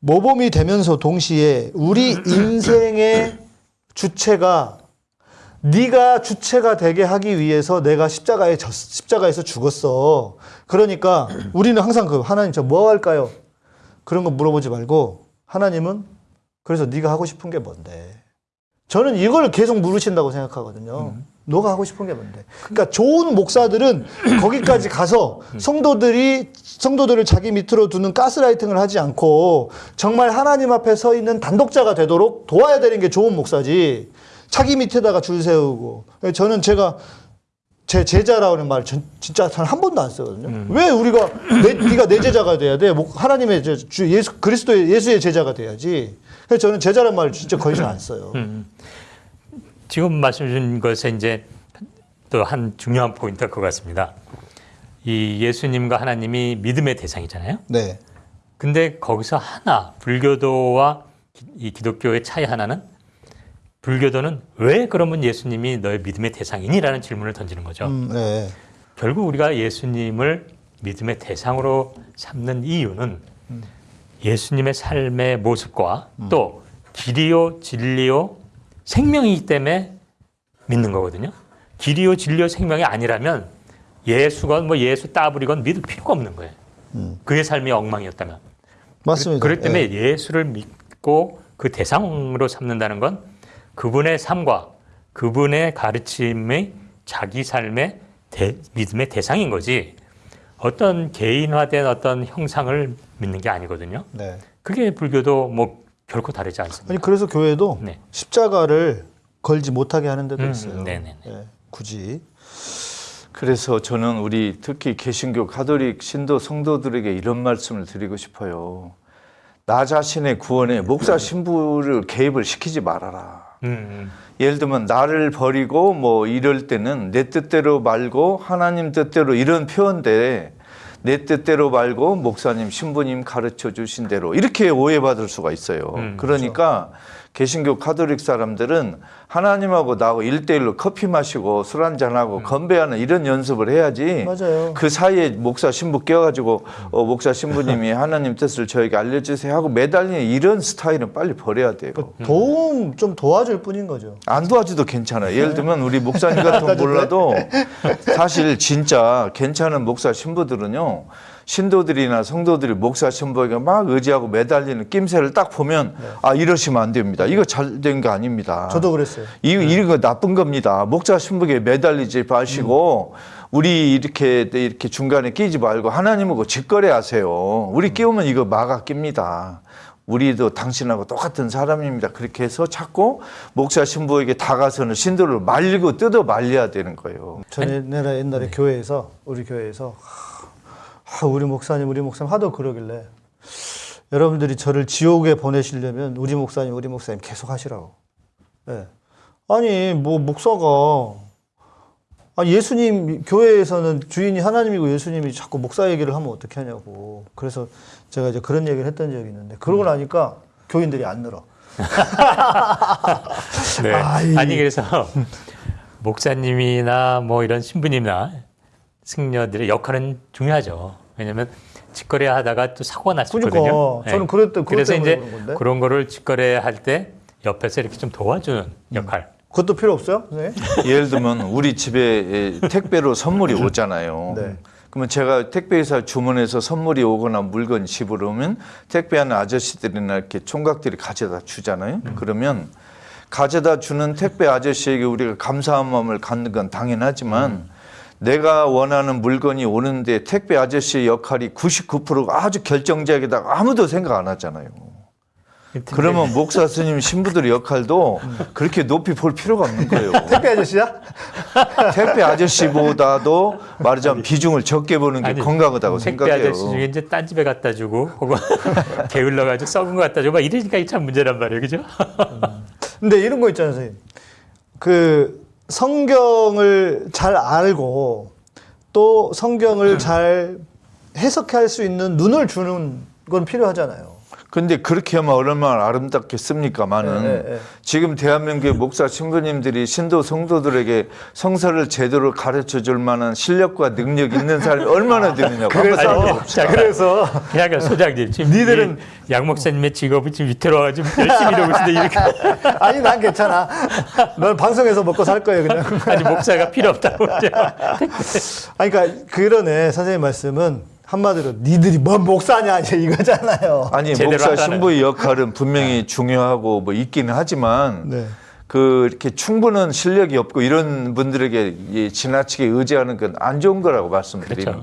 모범이 되면서 동시에 우리 인생의 주체가 네가 주체가 되게 하기 위해서 내가 십자가에 졌, 십자가에서 죽었어. 그러니까 우리는 항상 그 하나님 저 뭐 할까요? 그런 거 물어보지 말고 하나님은 그래서 네가 하고 싶은 게 뭔데? 저는 이걸 계속 물으신다고 생각하거든요. 너가 하고 싶은 게 뭔데? 그러니까 좋은 목사들은 거기까지 가서 성도들이 성도들을 자기 밑으로 두는 가스라이팅을 하지 않고 정말 하나님 앞에 서 있는 단독자가 되도록 도와야 되는 게 좋은 목사지. 자기 밑에다가 줄 세우고 저는 제가 제 제자라는 말 전, 진짜 단 한 번도 안 쓰거든요. 왜 우리가 내, 네가 내 제자가 돼야 돼? 뭐 하나님의 제- 주 예수 그리스도의 예수의 제자가 돼야지. 그래서 저는 제자란 말 진짜 거의 잘안 써요. 지금 말씀 주신 것에 이제 또 한 중요한 포인트가 그거 같습니다. 이 예수님과 하나님이 믿음의 대상이잖아요. 네. 근데 거기서 하나 불교도와 기- 이 기독교의 차이 하나는 불교도는 왜 그러면 예수님이 너의 믿음의 대상이니라는 질문을 던지는 거죠. 음, 네. 결국 우리가 예수님을 믿음의 대상으로 삼는 이유는 예수님의 삶의 모습과 또 길이요 진리요 생명이기 때문에 믿는 거거든요. 길이요 진리요 생명이 아니라면 예수건 뭐 예수 따블이건 믿을 필요가 없는 거예요. 그의 삶이 엉망이었다면. 맞습니다. 그렇기 때문에 네. 예수를 믿고 그 대상으로 삼는다는 건 그분의 삶과 그분의 가르침의 자기 삶의 대- 믿음의 대상인 거지 어떤 개인화된 어떤 형상을 믿는 게 아니거든요. 네. 그게 불교도 뭐 결코 다르지 않습니다. 아니 그래서 교회도 네. 십자가를 걸지 못하게 하는 데도 음, 있어요. 네네네. 예, 굳이. 그래서 저는 우리 특히 개신교 가톨릭 신도 성도들에게 이런 말씀을 드리고 싶어요. 나 자신의 구원에 목사 신부를 개입을 시키지 말아라. 음, 예를 들면 나를 버리고 뭐 이럴 때는 내 뜻대로 말고 하나님 뜻대로 이런 표현대 내 뜻대로 말고 목사님 신부님 가르쳐 주신 대로 이렇게 오해받을 수가 있어요. 음, 그러니까 개신교 카톨릭 사람들은 하나님하고 나하고 일대일로 커피 마시고 술 한잔하고 건배하는 이런 연습을 해야지 맞아요. 그 사이에 목사 신부 껴가지고 어, 목사 신부님이 하나님 뜻을 저에게 알려주세요 하고 매달리는 이런 스타일은 빨리 버려야 돼요. 도움 좀 도와줄 뿐인 거죠. 안 도와줘도 괜찮아요. 예를 들면 우리 목사님 같은 건 몰라도 사실 진짜 괜찮은 목사 신부들은요. 신도들이나 성도들이 목사 신부에게 막 의지하고 매달리는 낌새를 딱 보면 아 이러시면 안 됩니다. 이거 잘 된 거 아닙니다. 저도 그랬어요. 이 이런 거 나쁜 겁니다. 목자 신부에게 매달리지 마시고 우리 이렇게 이렇게 중간에 끼지 말고 하나님하고 직거래하세요. 우리 끼우면 이거 마가 낍니다. 우리도 당신하고 똑같은 사람입니다. 그렇게 해서 자꾸 목사 신부에게 다가서는 신도를 말리고 뜯어 말려야 되는 거예요. 전 옛날에 옛날에 교회에서 우리 교회에서 하, 우리 목사님 우리 목사님 하도 그러길래 여러분들이 저를 지옥에 보내시려면 우리 목사님 우리 목사님 계속 하시라고. 예. 아니 뭐 목사가 아니 예수님 교회에서는 주인이 하나님이고 예수님이 자꾸 목사 얘기를 하면 어떻게 하냐고. 그래서 제가 이제 그런 얘기를 했던 적이 있는데 그러고 나니까 교인들이 안 늘어. 네. 아이. 아니 그래서 목사님이나 뭐 이런 신부님이나 승려들의 역할은 중요하죠. 왜냐하면 직거래 하다가 또 사고가 날수 그러니까 있거든요. 저는 그랬- 그것 그래서 때문에 이제 그런 건데. 그런 거를 직거래 할때 옆에서 이렇게 좀 도와주는 역할. 그것도 필요 없어요? 네. 예를 들면 우리 집에 택배로 선물이 오잖아요. 네. 그러면 제가 택배회사 주문해서 선물이 오거나 물건이 집으로 오면 택배하는 아저씨들이나 이렇게 총각들이 가져다 주잖아요. 그러면 가져다 주는 택배 아저씨에게 우리가 감사한 마음을 갖는 건 당연하지만 내가 원하는 물건이 오는데 택배 아저씨의 역할이 99%가 아주 결정적이다 아무도 생각 안 하잖아요. 그러면 목사 스님 신부들의 역할도 그렇게 높이 볼 필요가 없는 거예요. 택배 아저씨야? 택배 아저씨보다도 말하자면 비중을 적게 보는 게 아니, 건강하다고 택배 생각해요. 아저씨 중에 이제 딴 집에 갖다 주고 혹은 게을러가지고 썩은 거 갖다 주고 막 이러니까 참 문제란 말이에요, 그죠? 근데 이런 거 있잖아요, 선생님. 그 성경을 잘 알고 또 성경을 잘 해석할 수 있는 눈을 주는 건 필요하잖아요. 근데 그렇게 하면 얼마나 아름답겠습니까만은 네, 네, 네. 지금 대한민국의 목사 신부님들이 신도 성도들에게 성서를 제대로 가르쳐 줄 만한 실력과 능력 있는 사람이 얼마나 되느냐고 그래서 따져봅시다. 그래서 그냥 소장님 지금 니들은- 이양 목사님의 직업이 지금 위태로워가지고 열심히 이러고 있는데 이렇게 아니 난 괜찮아. 넌 방송에서 먹고 살 거예요, 그냥. 아니 목사가 필요 없다고. 아니 그러니까 그러네 선생님 말씀은 한마디로 니들이 뭔 목사냐 이제 이거잖아요. 아니 목사. 신부의 역할은 분명히 중요하고 뭐 있기는 하지만 네. 그 이렇게 충분한 실력이 없고 이런 분들에게 이 지나치게 의지하는 건 안 좋은 거라고 말씀드리는 그렇죠.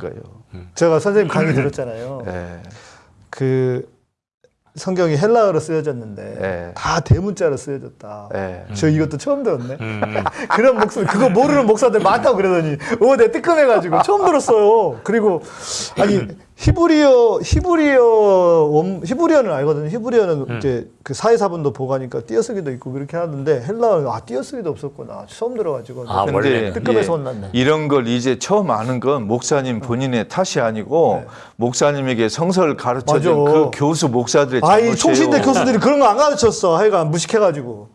거예요. 제가 선생님 강의 들었잖아요. 예. 그 성경이 헬라어로 쓰여졌는데 네. 다 대문자로 쓰여졌다. 예. 저 이것도 처음 들었네. 그런 목소리 그거 모르는 목사들 많다고 그러더니 어, 내 뜨끔해가지고 처음 들었어요. 그리고 아니 히브리어 히브리어 원 히브리어는 알거든요. 히브리어는 이제 그 사회사분도 보가니까 띄어쓰기도 있고 그렇게 하는데 헬라어는 아 띄어쓰기도 없었구나. 처음 들어가지고 아, 원래는. 뜨끔해서 혼났네. 이런 걸 이제 처음 아는 건 목사님 본인의 탓이 아니고 목사님에게 성서를 가르쳐준 맞아. 그 교수 목사들의 아이 잘못이에요. 총신대 교수들이 그런 거 안 가르쳤어. 하여간 무식해가지고.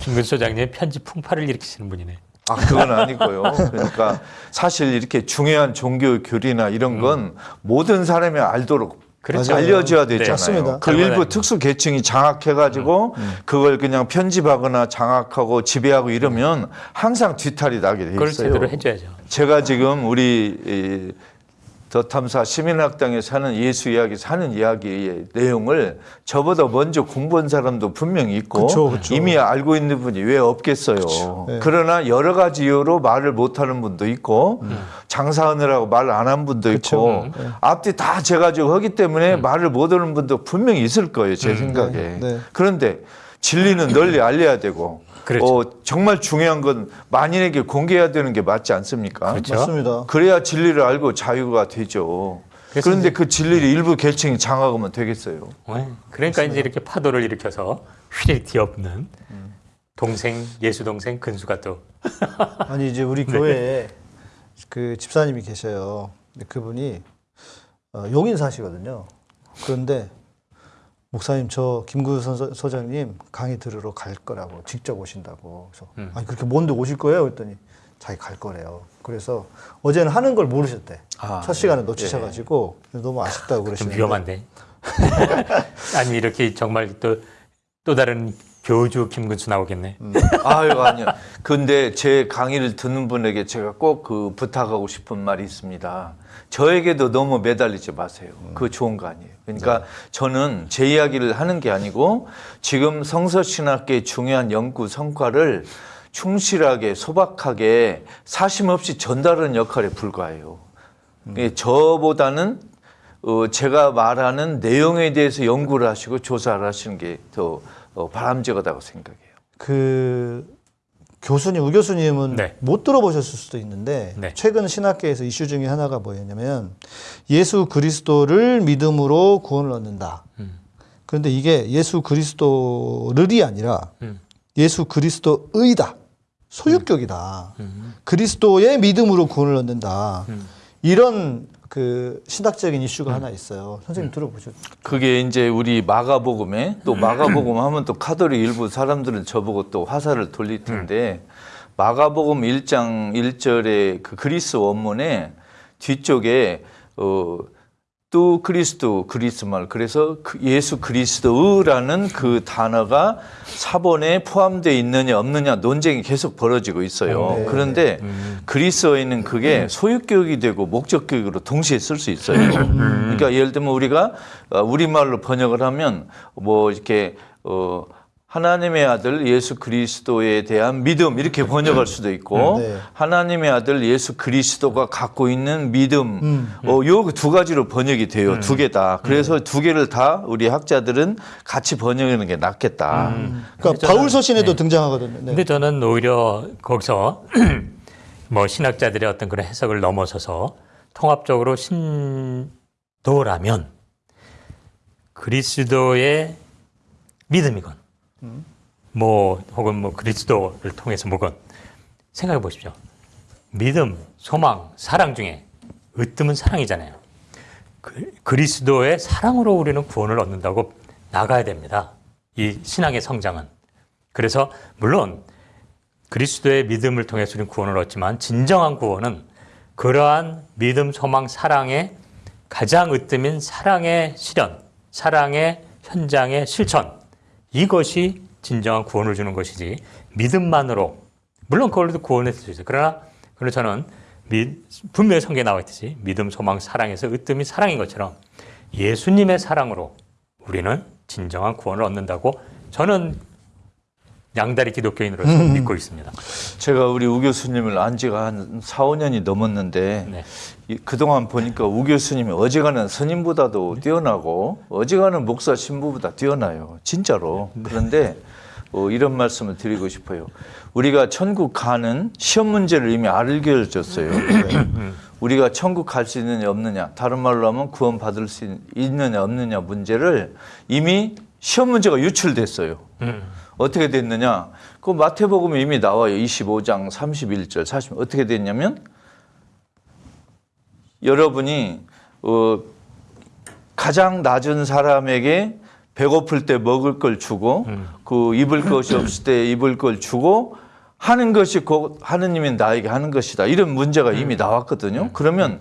김근 소장님 편집 풍파를 일으키시는 분이네. 아 그건 아니고요. 그러니까 사실 이렇게 중요한 종교 교리나 이런 건 모든 사람이 알도록 그렇죠. 알려줘야 네. 되잖아요. 맞습니다. 그 일부 특수 계층이 장악해가지고 그걸 그냥 편집하거나 장악하고 지배하고 이러면 항상 뒤탈이 나게 돼 그걸 있어요. 제대로 해줘야죠. 제가 지금 우리 이, 더 탐사 시민학당에 사는 예수 이야기 사는 이야기의 내용을 저보다 먼저 공부한 사람도 분명히 있고 그쵸, 그쵸. 이미 알고 있는 분이 왜 없겠어요. 네. 그러나 여러 가지 이유로 말을 못하는 분도 있고 장사하느라고 말 안 한 분도 있고 앞뒤 다 재가지고 하기 때문에 말을 못하는 분도 분명히 있을 거예요. 제 생각에. 네. 그런데 진리는 널리 알려야 되고 그렇죠. 어, 정말 중요한 건 만인에게 공개해야 되는 게 맞지 않습니까? 그렇죠. 맞습니다. 그래야 진리를 알고 자유가 되죠. 그래서 그런데 그 진리를 일부 계층이 장악하면 되겠어요. 네. 그러니까 이제 이렇게 파도를 일으켜서 휘리 뒤엎는 동생 예수 동생 근수가 또 아니 이제 우리 교회에 그 집사님이 계셔요. 근데 그분이 어, 용인 사시거든요. 그런데 목사님 저 김구 선- 소장님 강의 들으러 갈 거라고 직접 오신다고. 그래서 음. 아니 그렇게 먼데 오실 거예요? 그랬더니 자기 갈 거래요. 그래서 어제는 하는 걸 모르셨대. 아, 첫 시간에 놓치셔가지고 그래서 너무 아쉽다고 좀 그러시는데. 위험한데. 아니 이렇게 정말 또 또 다른 교주 김근수 나오겠네. 아유 아니요. 근데 제 강의를 듣는 분에게 제가 꼭 그 부탁하고 싶은 말이 있습니다. 저에게도 너무 매달리지 마세요. 그거 좋은 거 아니에요. 그러니까 저는 제 이야기를 하는 게 아니고 지금 성서신학계의 중요한 연구 성과를 충실하게 소박하게 사심 없이 전달하는 역할에 불과해요. 예, 저보다는 어, 제가 말하는 내용에 대해서 연구를 하시고 조사를 하시는 게더 어, 바람직하다고 생각해요. 그 교수님, 우 교수님은 네. 못 들어보셨을 수도 있는데 네. 최근 신학계에서 이슈 중에 하나가 뭐였냐면 예수 그리스도를 믿음으로 구원을 얻는다. 음. 그런데 이게 예수 그리스도를이 아니라 음. 예수 그리스도의다. 소유격이다. 음. 그리스도의 믿음으로 구원을 얻는다. 음. 이런 그 신학적인 이슈가 하나 있어요. 선생님 들어보셨죠? 그게 이제 우리 마가복음에 또 마가복음 하면 또 카톨릭 일부 사람들은 저보고 또 화살을 돌릴 텐데 마가복음 1장 1절의 그 그리스 원문에 뒤쪽에 어, 또 그리스도 그리스말 그래서 그 예수 그리스도라는 그 단어가 사본에 포함되어 있느냐 없느냐 논쟁이 계속 벌어지고 있어요. 네. 그런데 그리스어에는 그게 소유격이 되고 목적격으로 동시에 쓸 수 있어요. 그러니까 예를 들면 우리가 어, 우리말로 번역을 하면 뭐 이렇게 어 하나님의 아들 예수 그리스도에 대한 믿음 이렇게 번역할 수도 있고 네. 하나님의 아들 예수 그리스도가 갖고 있는 믿음 어, 요두 가지로 번역이 돼요 두개 다. 그래서 두 개를 다 우리 학자들은 같이 번역하는 게 낫겠다. 그러니까 바울 서신에도 등장하거든요. 네. 근데 저는 오히려 거기서 뭐 신학자들의 어떤 그런 해석을 넘어서서 통합적으로 신도라면 그리스도의 믿음이건 뭐 혹은 뭐 그리스도를 통해서 뭐건 생각해 보십시오. 믿음, 소망, 사랑 중에 으뜸은 사랑이잖아요. 그, 그리스도의 사랑으로 우리는 구원을 얻는다고 나가야 됩니다. 이 신앙의 성장은. 그래서 물론 그리스도의 믿음을 통해서 우리는 구원을 얻지만 진정한 구원은 그러한 믿음, 소망, 사랑의 가장 으뜸인 사랑의 실현, 사랑의 현장의 실천 이것이 진정한 구원을 주는 것이지 믿음만으로 물론 그걸로도 구원을 수 있어요. 그러나 그러나 저는 미- 분명히 성경에 나와 있듯이 믿음, 소망, 사랑에서 으뜸이 사랑인 것처럼 예수님의 사랑으로 우리는 진정한 구원을 얻는다고 저는 양다리 기독교인으로서 믿고 있습니다. 제가 우리 우 교수님을 안 지가 한 4, 5년이 넘었는데 네. 이- 그동안 보니까 우 교수님이 어지간한 스님보다도 뛰어나고 어지간한 목사 신부보다 뛰어나요. 진짜로. 그런데 어, 이런 말씀을 드리고 싶어요. 우리가 천국 가는 시험 문제를 이미 알려줬어요. 우리가 천국 갈 수 있느냐 없느냐 다른 말로 하면 구원 받을 수 있느냐 없느냐 문제를 이미 시험 문제가 유출됐어요. 어떻게 됐느냐? 그 마태복음에 이미 나와요. 25장 31절, 40 어떻게 됐냐면 여러분이 어, 가장 낮은 사람에게 배고플 때 먹을 걸 주고 그 입을 것이 없을 때 입을 걸 주고 하는 것이 곧 하느님이 나에게 하는 것이다. 이런 문제가 이미 나왔거든요. 그러면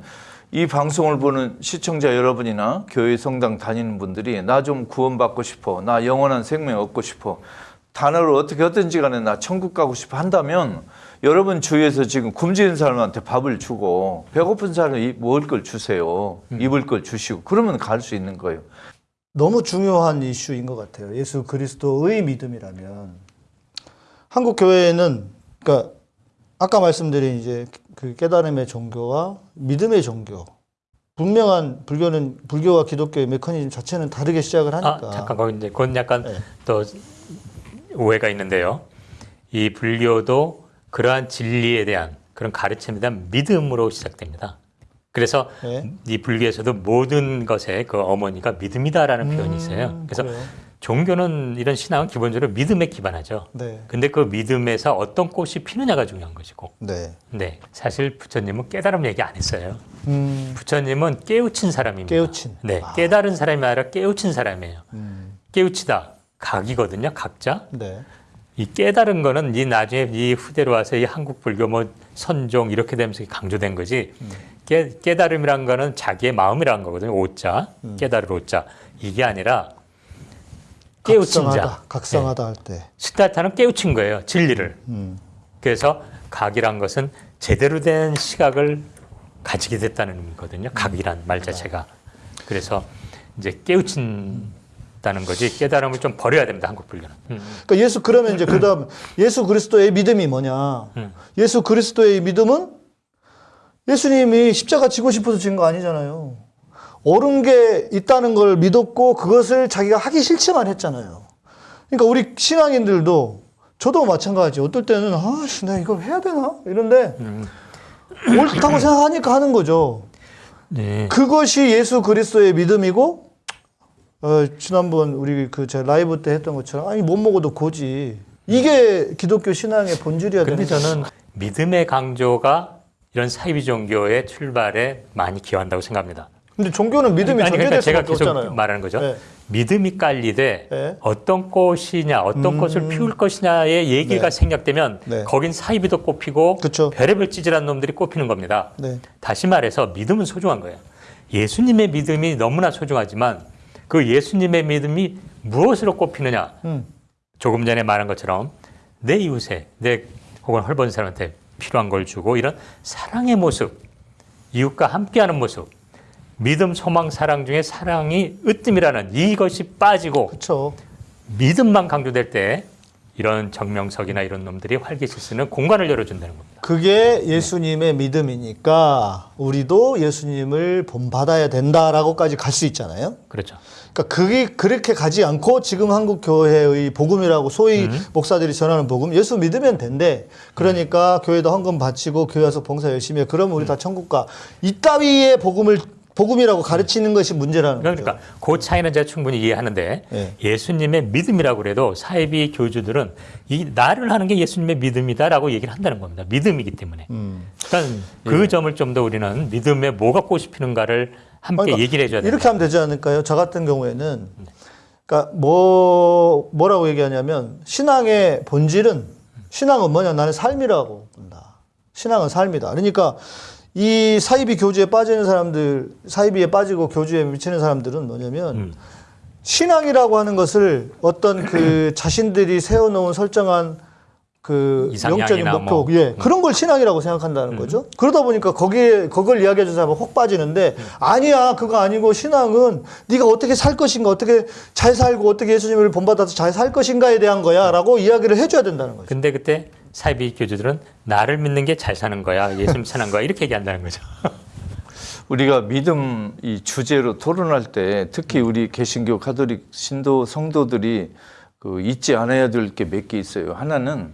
이 방송을 보는 시청자 여러분이나 교회 성당 다니는 분들이 나 좀 구원받고 싶어. 나 영원한 생명 얻고 싶어. 단어를 어떻게 하든지 간에 나 천국 가고 싶어 한다면 여러분 주위에서 지금 굶주린 사람한테 밥을 주고 배고픈 사람이 먹을 걸 주세요. 입을 걸 주시고 그러면 갈 수 있는 거예요. 너무 중요한 이슈인 것 같아요. 예수 그리스도의 믿음이라면 한국 교회에는 그러니까 아까 말씀드린 이제 그 깨달음의 종교와 믿음의 종교 분명한 불교는 불교와 기독교의 메커니즘 자체는 다르게 시작을 하니까 아, 잠깐 거기 이제 그건 약간 네. 또 오해가 있는데요. 이 불교도 그러한 진리에 대한 그런 가르침에 대한 믿음으로 시작됩니다. 그래서 네. 이 불교에서도 모든 것에 그 어머니가 믿음이다라는 표현이 있어요. 그래서 음, 그래요? 종교는 이런 신앙은 기본적으로 믿음에 기반하죠. 네. 근데 그 믿음에서 어떤 꽃이 피느냐가 중요한 것이고. 네. 네. 사실 부처님은 깨달음 얘기 안 했어요. 음, 부처님은 깨우친 사람입니다. 깨우친. 네. 깨달은 사람이 아니라 깨우친 사람이에요. 음, 깨우치다. 각이거든요. 각자. 네. 이 깨달은 거는 이 나중에 이 후대로 와서 이 한국 불교 뭐 선종 이렇게 되면서 강조된 거지. 깨, 깨달음이란 거는 자기의 마음이라는 거거든요. 오자. 깨달을 오자. 이게 아니라 깨우친 각성하다, 자. 각성하다 할 때. 시타타는 깨우친 거예요. 진리를. 음. 그래서 각이란 것은 제대로 된 시각을 가지게 됐다는 의미거든요. 각이란 말 자체가. 그래서 이제 깨우친 다는 거지 깨달음을 좀 버려야 됩니다. 한국 불교는. 음. 그러니까 예수 그러면 이제 그다음 예수 그리스도의 믿음이 뭐냐? 음. 예수 그리스도의 믿음은 예수님이 십자가 지고 싶어서 진 거 아니잖아요. 옳은 게 있다는 걸 믿었고 그것을 자기가 하기 싫지만 했잖아요. 그러니까 우리 신앙인들도 저도 마찬가지. 어떨 때는 아씨 내가 이걸 해야 되나 이런데 옳다고 생각하니까 하는 거죠. 네. 그것이 예수 그리스도의 믿음이고 어, 지난번 우리 그 제 라이브 때 했던 것처럼 아니 못 먹어도 고지 이게 기독교 신앙의 본질이어야 근데 저는 믿음의 강조가 이런 사이비 종교의 출발에 많이 기여한다고 생각합니다. 근데 종교는 믿음이 아니, 그러니까 전제될 제가 수밖에 계속 없잖아요. 말하는 거죠. 네. 믿음이 깔리되 네. 어떤 꽃이냐, 어떤 꽃을 피울 것이냐의 얘기가 네. 생략되면 네. 거긴 사이비도 꼽히고 그쵸. 별의별 찌질한 놈들이 꼽히는 겁니다. 네. 다시 말해서 믿음은 소중한 거예요. 예수님의 믿음이 너무나 소중하지만 그 예수님의 믿음이 무엇으로 꼽히느냐? 음. 조금 전에 말한 것처럼 내 이웃에 내 혹은 헐벗은 사람한테 필요한 걸 주고 이런 사랑의 모습, 이웃과 함께하는 모습, 믿음, 소망, 사랑 중에 사랑이 으뜸이라는 이것이 빠지고 그렇죠. 믿음만 강조될 때 이런 정명석이나 이런 놈들이 활개칠 수 있는 공간을 열어준다는 겁니다. 그게 예수님의 믿음이니까 우리도 예수님을 본받아야 된다라고까지 갈 수 있잖아요. 그렇죠. 그러니까 그게 그렇게 가지 않고 지금 한국 교회의 복음이라고 소위 목사들이 전하는 복음 예수 믿으면 된대. 그러니까 교회도 헌금 바치고 교회 와서 봉사 열심히 해. 그러면 우리 다 천국 가. 이따위의 복음을 복음이라고 가르치는 것이 문제라는 거죠. 그러니까 그 차이는 제가 충분히 이해하는데 예. 예수님의 믿음이라고 그래도 사이비 교주들은 이 나를 하는 게 예수님의 믿음이다라고 얘기를 한다는 겁니다. 믿음이기 때문에. 음. 그러니까 그 점을 좀 더 우리는 믿음에 뭐가 꽃이 피는가를 함께 그러니까 얘기를 해줘야 된다. 이렇게 하면 되지 않을까요? 저 같은 경우에는 그러니까 뭐 뭐라고 얘기하냐면 신앙의 본질은 신앙은 뭐냐? 나는 삶이라고 본다. 신앙은 삶이다. 그러니까 이 사이비 교주에 빠지는 사람들, 사이비에 빠지고 교주에 미치는 사람들은 뭐냐면 음. 신앙이라고 하는 것을 어떤 그 자신들이 세워놓은 설정한 그 영적인 목표, 뭐. 예, 그런 걸 신앙이라고 생각한다는 거죠. 그러다 보니까 거기에 그걸 이야기해 주는 사람은 혹 빠지는데 아니야, 그거 아니고 신앙은 네가 어떻게 살 것인가, 어떻게 잘 살고 어떻게 예수님을 본받아서 잘 살 것인가에 대한 거야라고 이야기를 해줘야 된다는 거죠. 근데 그때 사이비 교주들은 나를 믿는 게 잘 사는 거야, 예수님 사는 거야 이렇게 얘기한다는 거죠. 우리가 믿음 이 주제로 토론할 때 특히 우리 개신교 가톨릭 신도 성도들이 그 잊지 않아야 될 게 몇 개 있어요. 하나는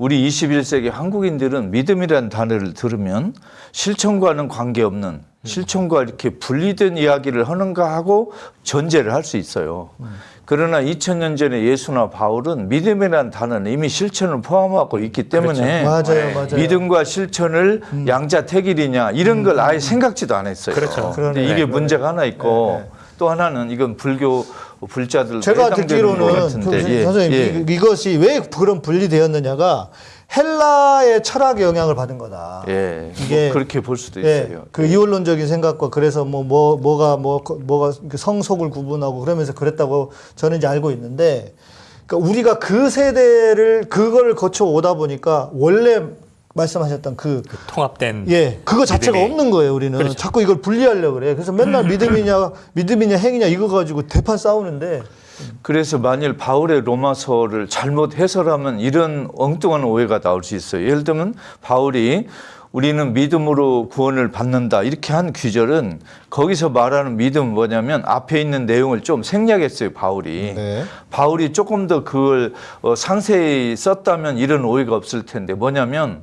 우리 21세기 한국인들은 믿음이라는 단어를 들으면 실천과는 관계없는 실천과 이렇게 분리된 이야기를 하는가 하고 전제를 할 수 있어요. 그러나 2000년 전에 예수나 바울은 믿음이라는 단어는 이미 실천을 포함하고 있기 때문에 맞아요, 맞아요. 믿음과 실천을 양자택일이냐 이런 걸 아예 생각지도 않았어요. 그렇죠. 근데 그러네. 이게 문제가 하나 있고 또 하나는 이건 불교 불자들 제가 듣기로는 그 예, 선생님 예. 이- 이것이 왜 그런 분리되었느냐가 헬라의 철학의 영향을 받은 거다. 예, 이게- 뭐 그렇게 볼 수도 예, 있어요. 그 이원론적인 생각과 그래서 뭐, 뭐, 뭐가, 뭐, 뭐가 그 성속을 구분하고 그러면서 그랬다고 저는 이제 알고 있는데, 그러니까 우리가 그 세대를, 그걸 거쳐 오다 보니까 원래 말씀하셨던 그, 그 통합된 예, 그거 자체가 믿음이. 없는 거예요, 우리는. 그렇죠. 자꾸 이걸 분리하려고 그래. 그래서 맨날 믿음이냐, 믿음이냐, 행위냐 이거 가지고 대판 싸우는데, 그래서 만일 바울의 로마서를 잘못 해설하면 이런 엉뚱한 오해가 나올 수 있어요. 예를 들면 바울이 우리는 믿음으로 구원을 받는다 이렇게 한 귀절은 거기서 말하는 믿음은 뭐냐면 앞에 있는 내용을 좀 생략했어요 바울이 네. 바울이 조금 더 그걸 어, 상세히 썼다면 이런 오해가 없을 텐데 뭐냐면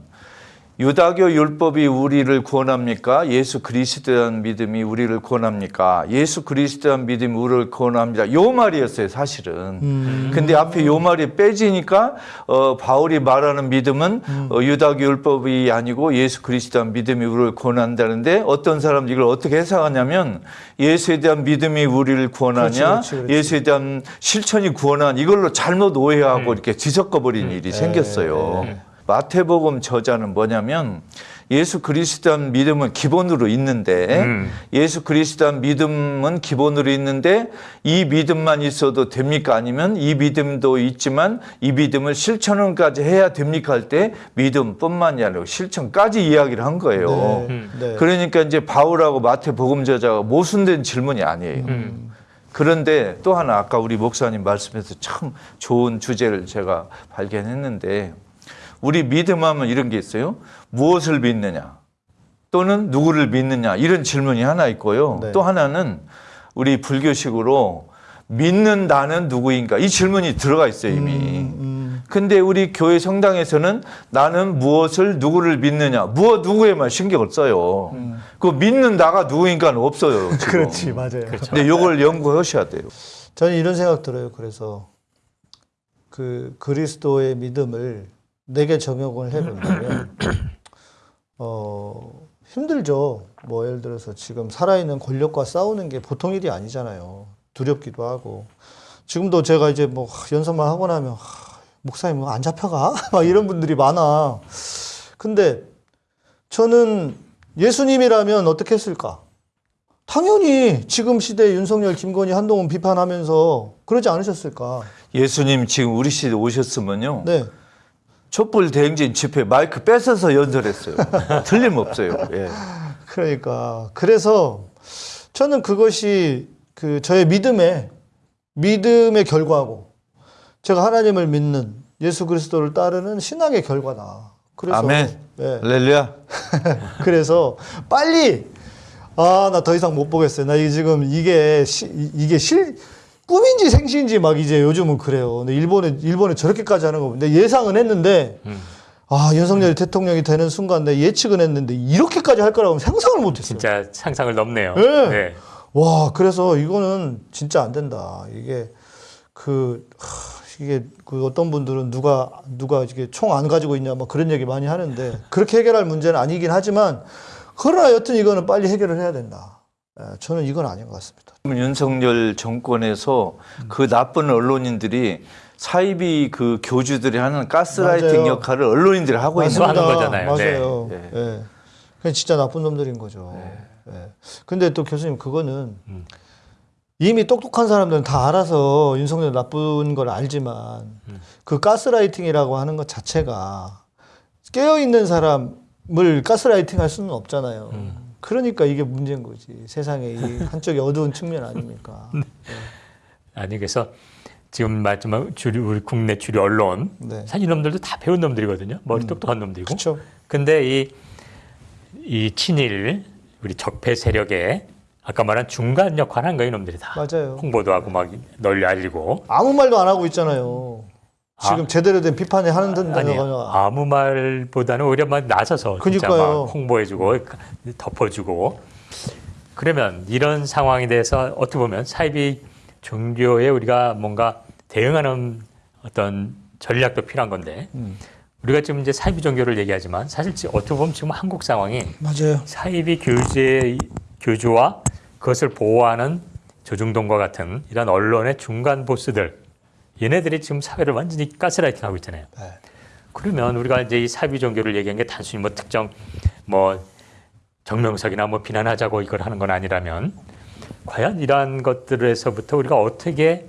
유다교 율법이 우리를 구원합니까? 예수 그리스도에 대한 믿음이 우리를 구원합니까? 예수 그리스도에 대한 믿음이 우리를 구원합니다. 요 말이었어요, 사실은. 근데 앞에 요 말이 빼지니까 어, 바울이 말하는 믿음은 어, 유다교 율법이 아니고 예수 그리스도에 대한 믿음이 우리를 구원한다는데 어떤 사람들이 이걸 어떻게 해석하냐면 예수에 대한 믿음이 우리를 구원하냐? 그렇지, 그렇지, 그렇지. 예수에 대한 실천이 구원한 이걸로 잘못 오해하고 이렇게 뒤섞어 버린 일이 생겼어요. 마태복음 저자는 뭐냐면 예수 그리스도한 믿음은 기본으로 있는데 음. 예수 그리스도한 믿음은 기본으로 있는데 이 믿음만 있어도 됩니까 아니면 이 믿음도 있지만 이 믿음을 실천까지 해야 됩니까 할 때 믿음뿐만이 아니라 실천까지 이야기를 한 거예요. 네. 네. 그러니까 이제 바울하고 마태복음 저자가 모순된 질문이 아니에요. 음. 그런데 또 하나 아까 우리 목사님 말씀에서 참 좋은 주제를 제가 발견했는데 우리 믿음하면 이런 게 있어요. 무엇을 믿느냐 또는 누구를 믿느냐 이런 질문이 하나 있고요. 네. 또 하나는 우리 불교식으로 믿는다는 누구인가 이 질문이 들어가 있어요 이미. 음, 근데 우리 교회 성당에서는 나는 무엇을 누구를 믿느냐 무엇 누구에만 신경을 써요. 그 믿는 나가 누구인가는 없어요. 그렇지, 맞아요. 근데 이걸 연구하셔야 돼요. 저는 이런 생각 들어요. 그래서 그 그리스도의 믿음을 내게 적용을 해본다면 어 힘들죠. 뭐 예를 들어서 지금 살아있는 권력과 싸우는 게 보통 일이 아니잖아요. 두렵기도 하고 지금도 제가 이제 뭐 연설만 하고 나면 하, 목사님 뭐안 잡혀가 막 이런 분들이 많아. 근데 저는 예수님이라면 어떻게 했을까? 당연히 지금 시대 윤석열, 김건희, 한동훈 비판하면서 그러지 않으셨을까? 예수님 지금 우리 시대 오셨으면요. 네. 촛불 대행진 집회 마이크 뺏어서 연설했어요. 틀림없어요. 예. 그러니까 그래서 저는 그것이 그 저의 믿음의 믿음의 결과고 제가 하나님을 믿는 예수 그리스도를 따르는 신앙의 결과다. 그래서 아멘. 예. 할렐루야. 그래서 빨리 아 나 더 이상 못 보겠어요. 나 이게 지금 이게 시, 이- 이게 실 꿈인지 생시인지 막 이제 요즘은 그래요. 근데 일본에 일본에 저렇게까지 하는 거 근데 예상은 했는데 아 윤석열이 대통령이 되는 순간 내 예측은 했는데 이렇게까지 할 거라고 상상을 못 했어요. 진짜 상상을 넘네요. 네. 네. 와 그래서 이거는 진짜 안 된다. 이게 그 하, 이게 그 어떤 분들은 누가 누가 이게 총 안 가지고 있냐 막 그런 얘기 많이 하는데 그렇게 해결할 문제는 아니긴 하지만 그러나 여튼 이거는 빨리 해결을 해야 된다. 예, 저는 이건 아닌 것 같습니다. 윤석열 정권에서 그 나쁜 언론인들이 사이비 그 교주들이 하는 가스라이팅 맞아요. 역할을 언론인들이 하고 있는 맞습니다. 하는 거잖아요. 맞아요. 네. 예. 그냥 진짜 나쁜 놈들인 거죠. 예. 근데 또 교수님 그거는 음. 이미 똑똑한 사람들은 다 알아서 윤석열 나쁜 걸 알지만 음. 그 가스라이팅이라고 하는 것 자체가 깨어 있는 사람을 가스라이팅 할 수는 없잖아요. 음. 그러니까 이게 문제인 거지. 세상에 이 한쪽이 어두운 측면 아닙니까? 아니 그래서 지금 말씀한 주류 우리 국내 주류 언론 네. 사실 이놈들도 다 배운 놈들이거든요. 머리 똑똑한 놈들이고. 그렇죠. 근데 이, 이 친일 우리 적폐 세력의 아까 말한 중간 역할을 한 거예요, 이놈들이 다. 맞아요. 홍보도 하고 막 널리 알리고. 아무 말도 안 하고 있잖아요. 지금 제대로 된 비판에 하는 아. 아니 든다거나 아무 말보다는 오히려 막 나서서 진짜 그러니까요. 막 홍보해주고 덮어주고 그러면 이런 상황에 대해서 어떻게 보면 사이비 종교에 우리가 뭔가 대응하는 어떤 전략도 필요한 건데 음. 우리가 지금 이제 사이비 종교를 얘기하지만 사실 지- 어떻게 보면 지금 한국 상황이 맞아요. 사이비 교주의 교주와 그것을 보호하는 조중동과 같은 이런 언론의 중간 보스들 얘네들이 지금 사회를 완전히 가스라이팅하고 있잖아요. 네. 그러면 우리가 이제 이 사이비 종교를 얘기한 게 단순히 뭐 특정 뭐 정명석이나 뭐 비난하자고 이걸 하는 건 아니라면 과연 이러한 것들에서부터 우리가 어떻게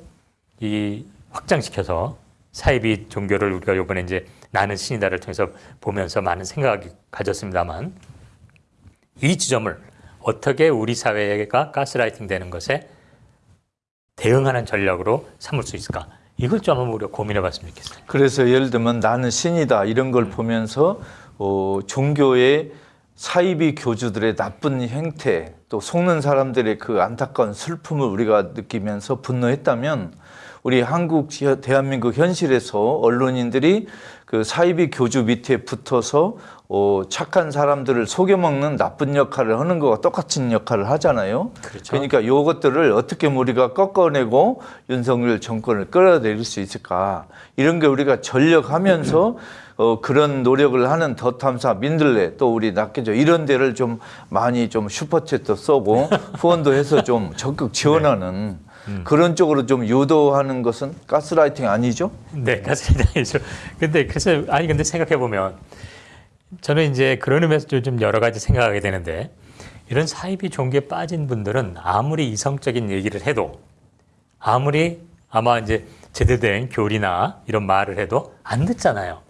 이 확장시켜서 사이비 종교를 우리가 이번에 이제 나는 신이다를 통해서 보면서 많은 생각을 가졌습니다만 이 지점을 어떻게 우리 사회가 가스라이팅 되는 것에 대응하는 전략으로 삼을 수 있을까? 이걸 좀 한번 우리가 고민해 봤으면 좋겠어요. 그래서 예를 들면 나는 신이다 이런 걸 보면서 어, 종교의 사이비 교주들의 나쁜 행태 또 속는 사람들의 그 안타까운 슬픔을 우리가 느끼면서 분노했다면 우리 한국 현- 대한민국 현실에서 언론인들이 그 사이비 교주 밑에 붙어서 어, 착한 사람들을 속여먹는 나쁜 역할을 하는 거와 똑같은 역할을 하잖아요. 그렇죠. 그러니까 요것들을 어떻게 우리가 꺾어내고 윤석열 정권을 끌어내릴 수 있을까 이런 게 우리가 전력하면서 어, 그런 노력을 하는 더 탐사 민들레 또 우리 낙계조 이런 데를 좀 많이 좀 슈퍼챗도 써고 후원도 해서 좀 적극 지원하는 그런 쪽으로 좀 유도하는 것은 가스라이팅 아니죠? 네, 가스라이팅이죠. 근데 그래서 아니 근데 생각해 보면 저는 이제 그런 의미에서 좀 여러 가지 생각하게 되는데 이런 사이비 종교에 빠진 분들은 아무리 이성적인 얘기를 해도 아무리 아마 이제 제대로 된 교리나 이런 말을 해도 안 듣잖아요.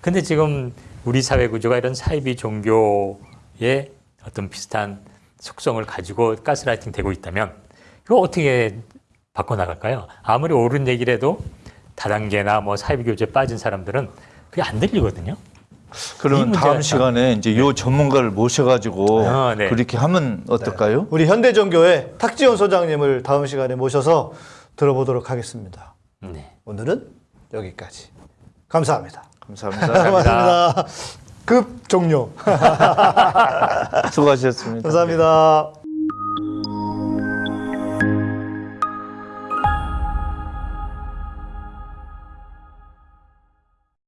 근데 지금 우리 사회 구조가 이런 사이비 종교의 어떤 비슷한 속성을 가지고 가스라이팅 되고 있다면 이거 어떻게 바꿔나갈까요? 아무리 옳은 얘기를 해도 다단계나 뭐 사이비 교제에 빠진 사람들은 그게 안 들리거든요. 이 그러면 다음 참- 시간에 이제 요 전문가를 모셔가지고 아, 네. 그렇게 하면 어떨까요? 우리 현대종교의 탁지원 소장님을 다음 시간에 모셔서 들어보도록 하겠습니다. 네. 오늘은 여기까지. 감사합니다. 감사합니다. 고맙습니다. 급 종료. 수고하셨습니다. 감사합니다.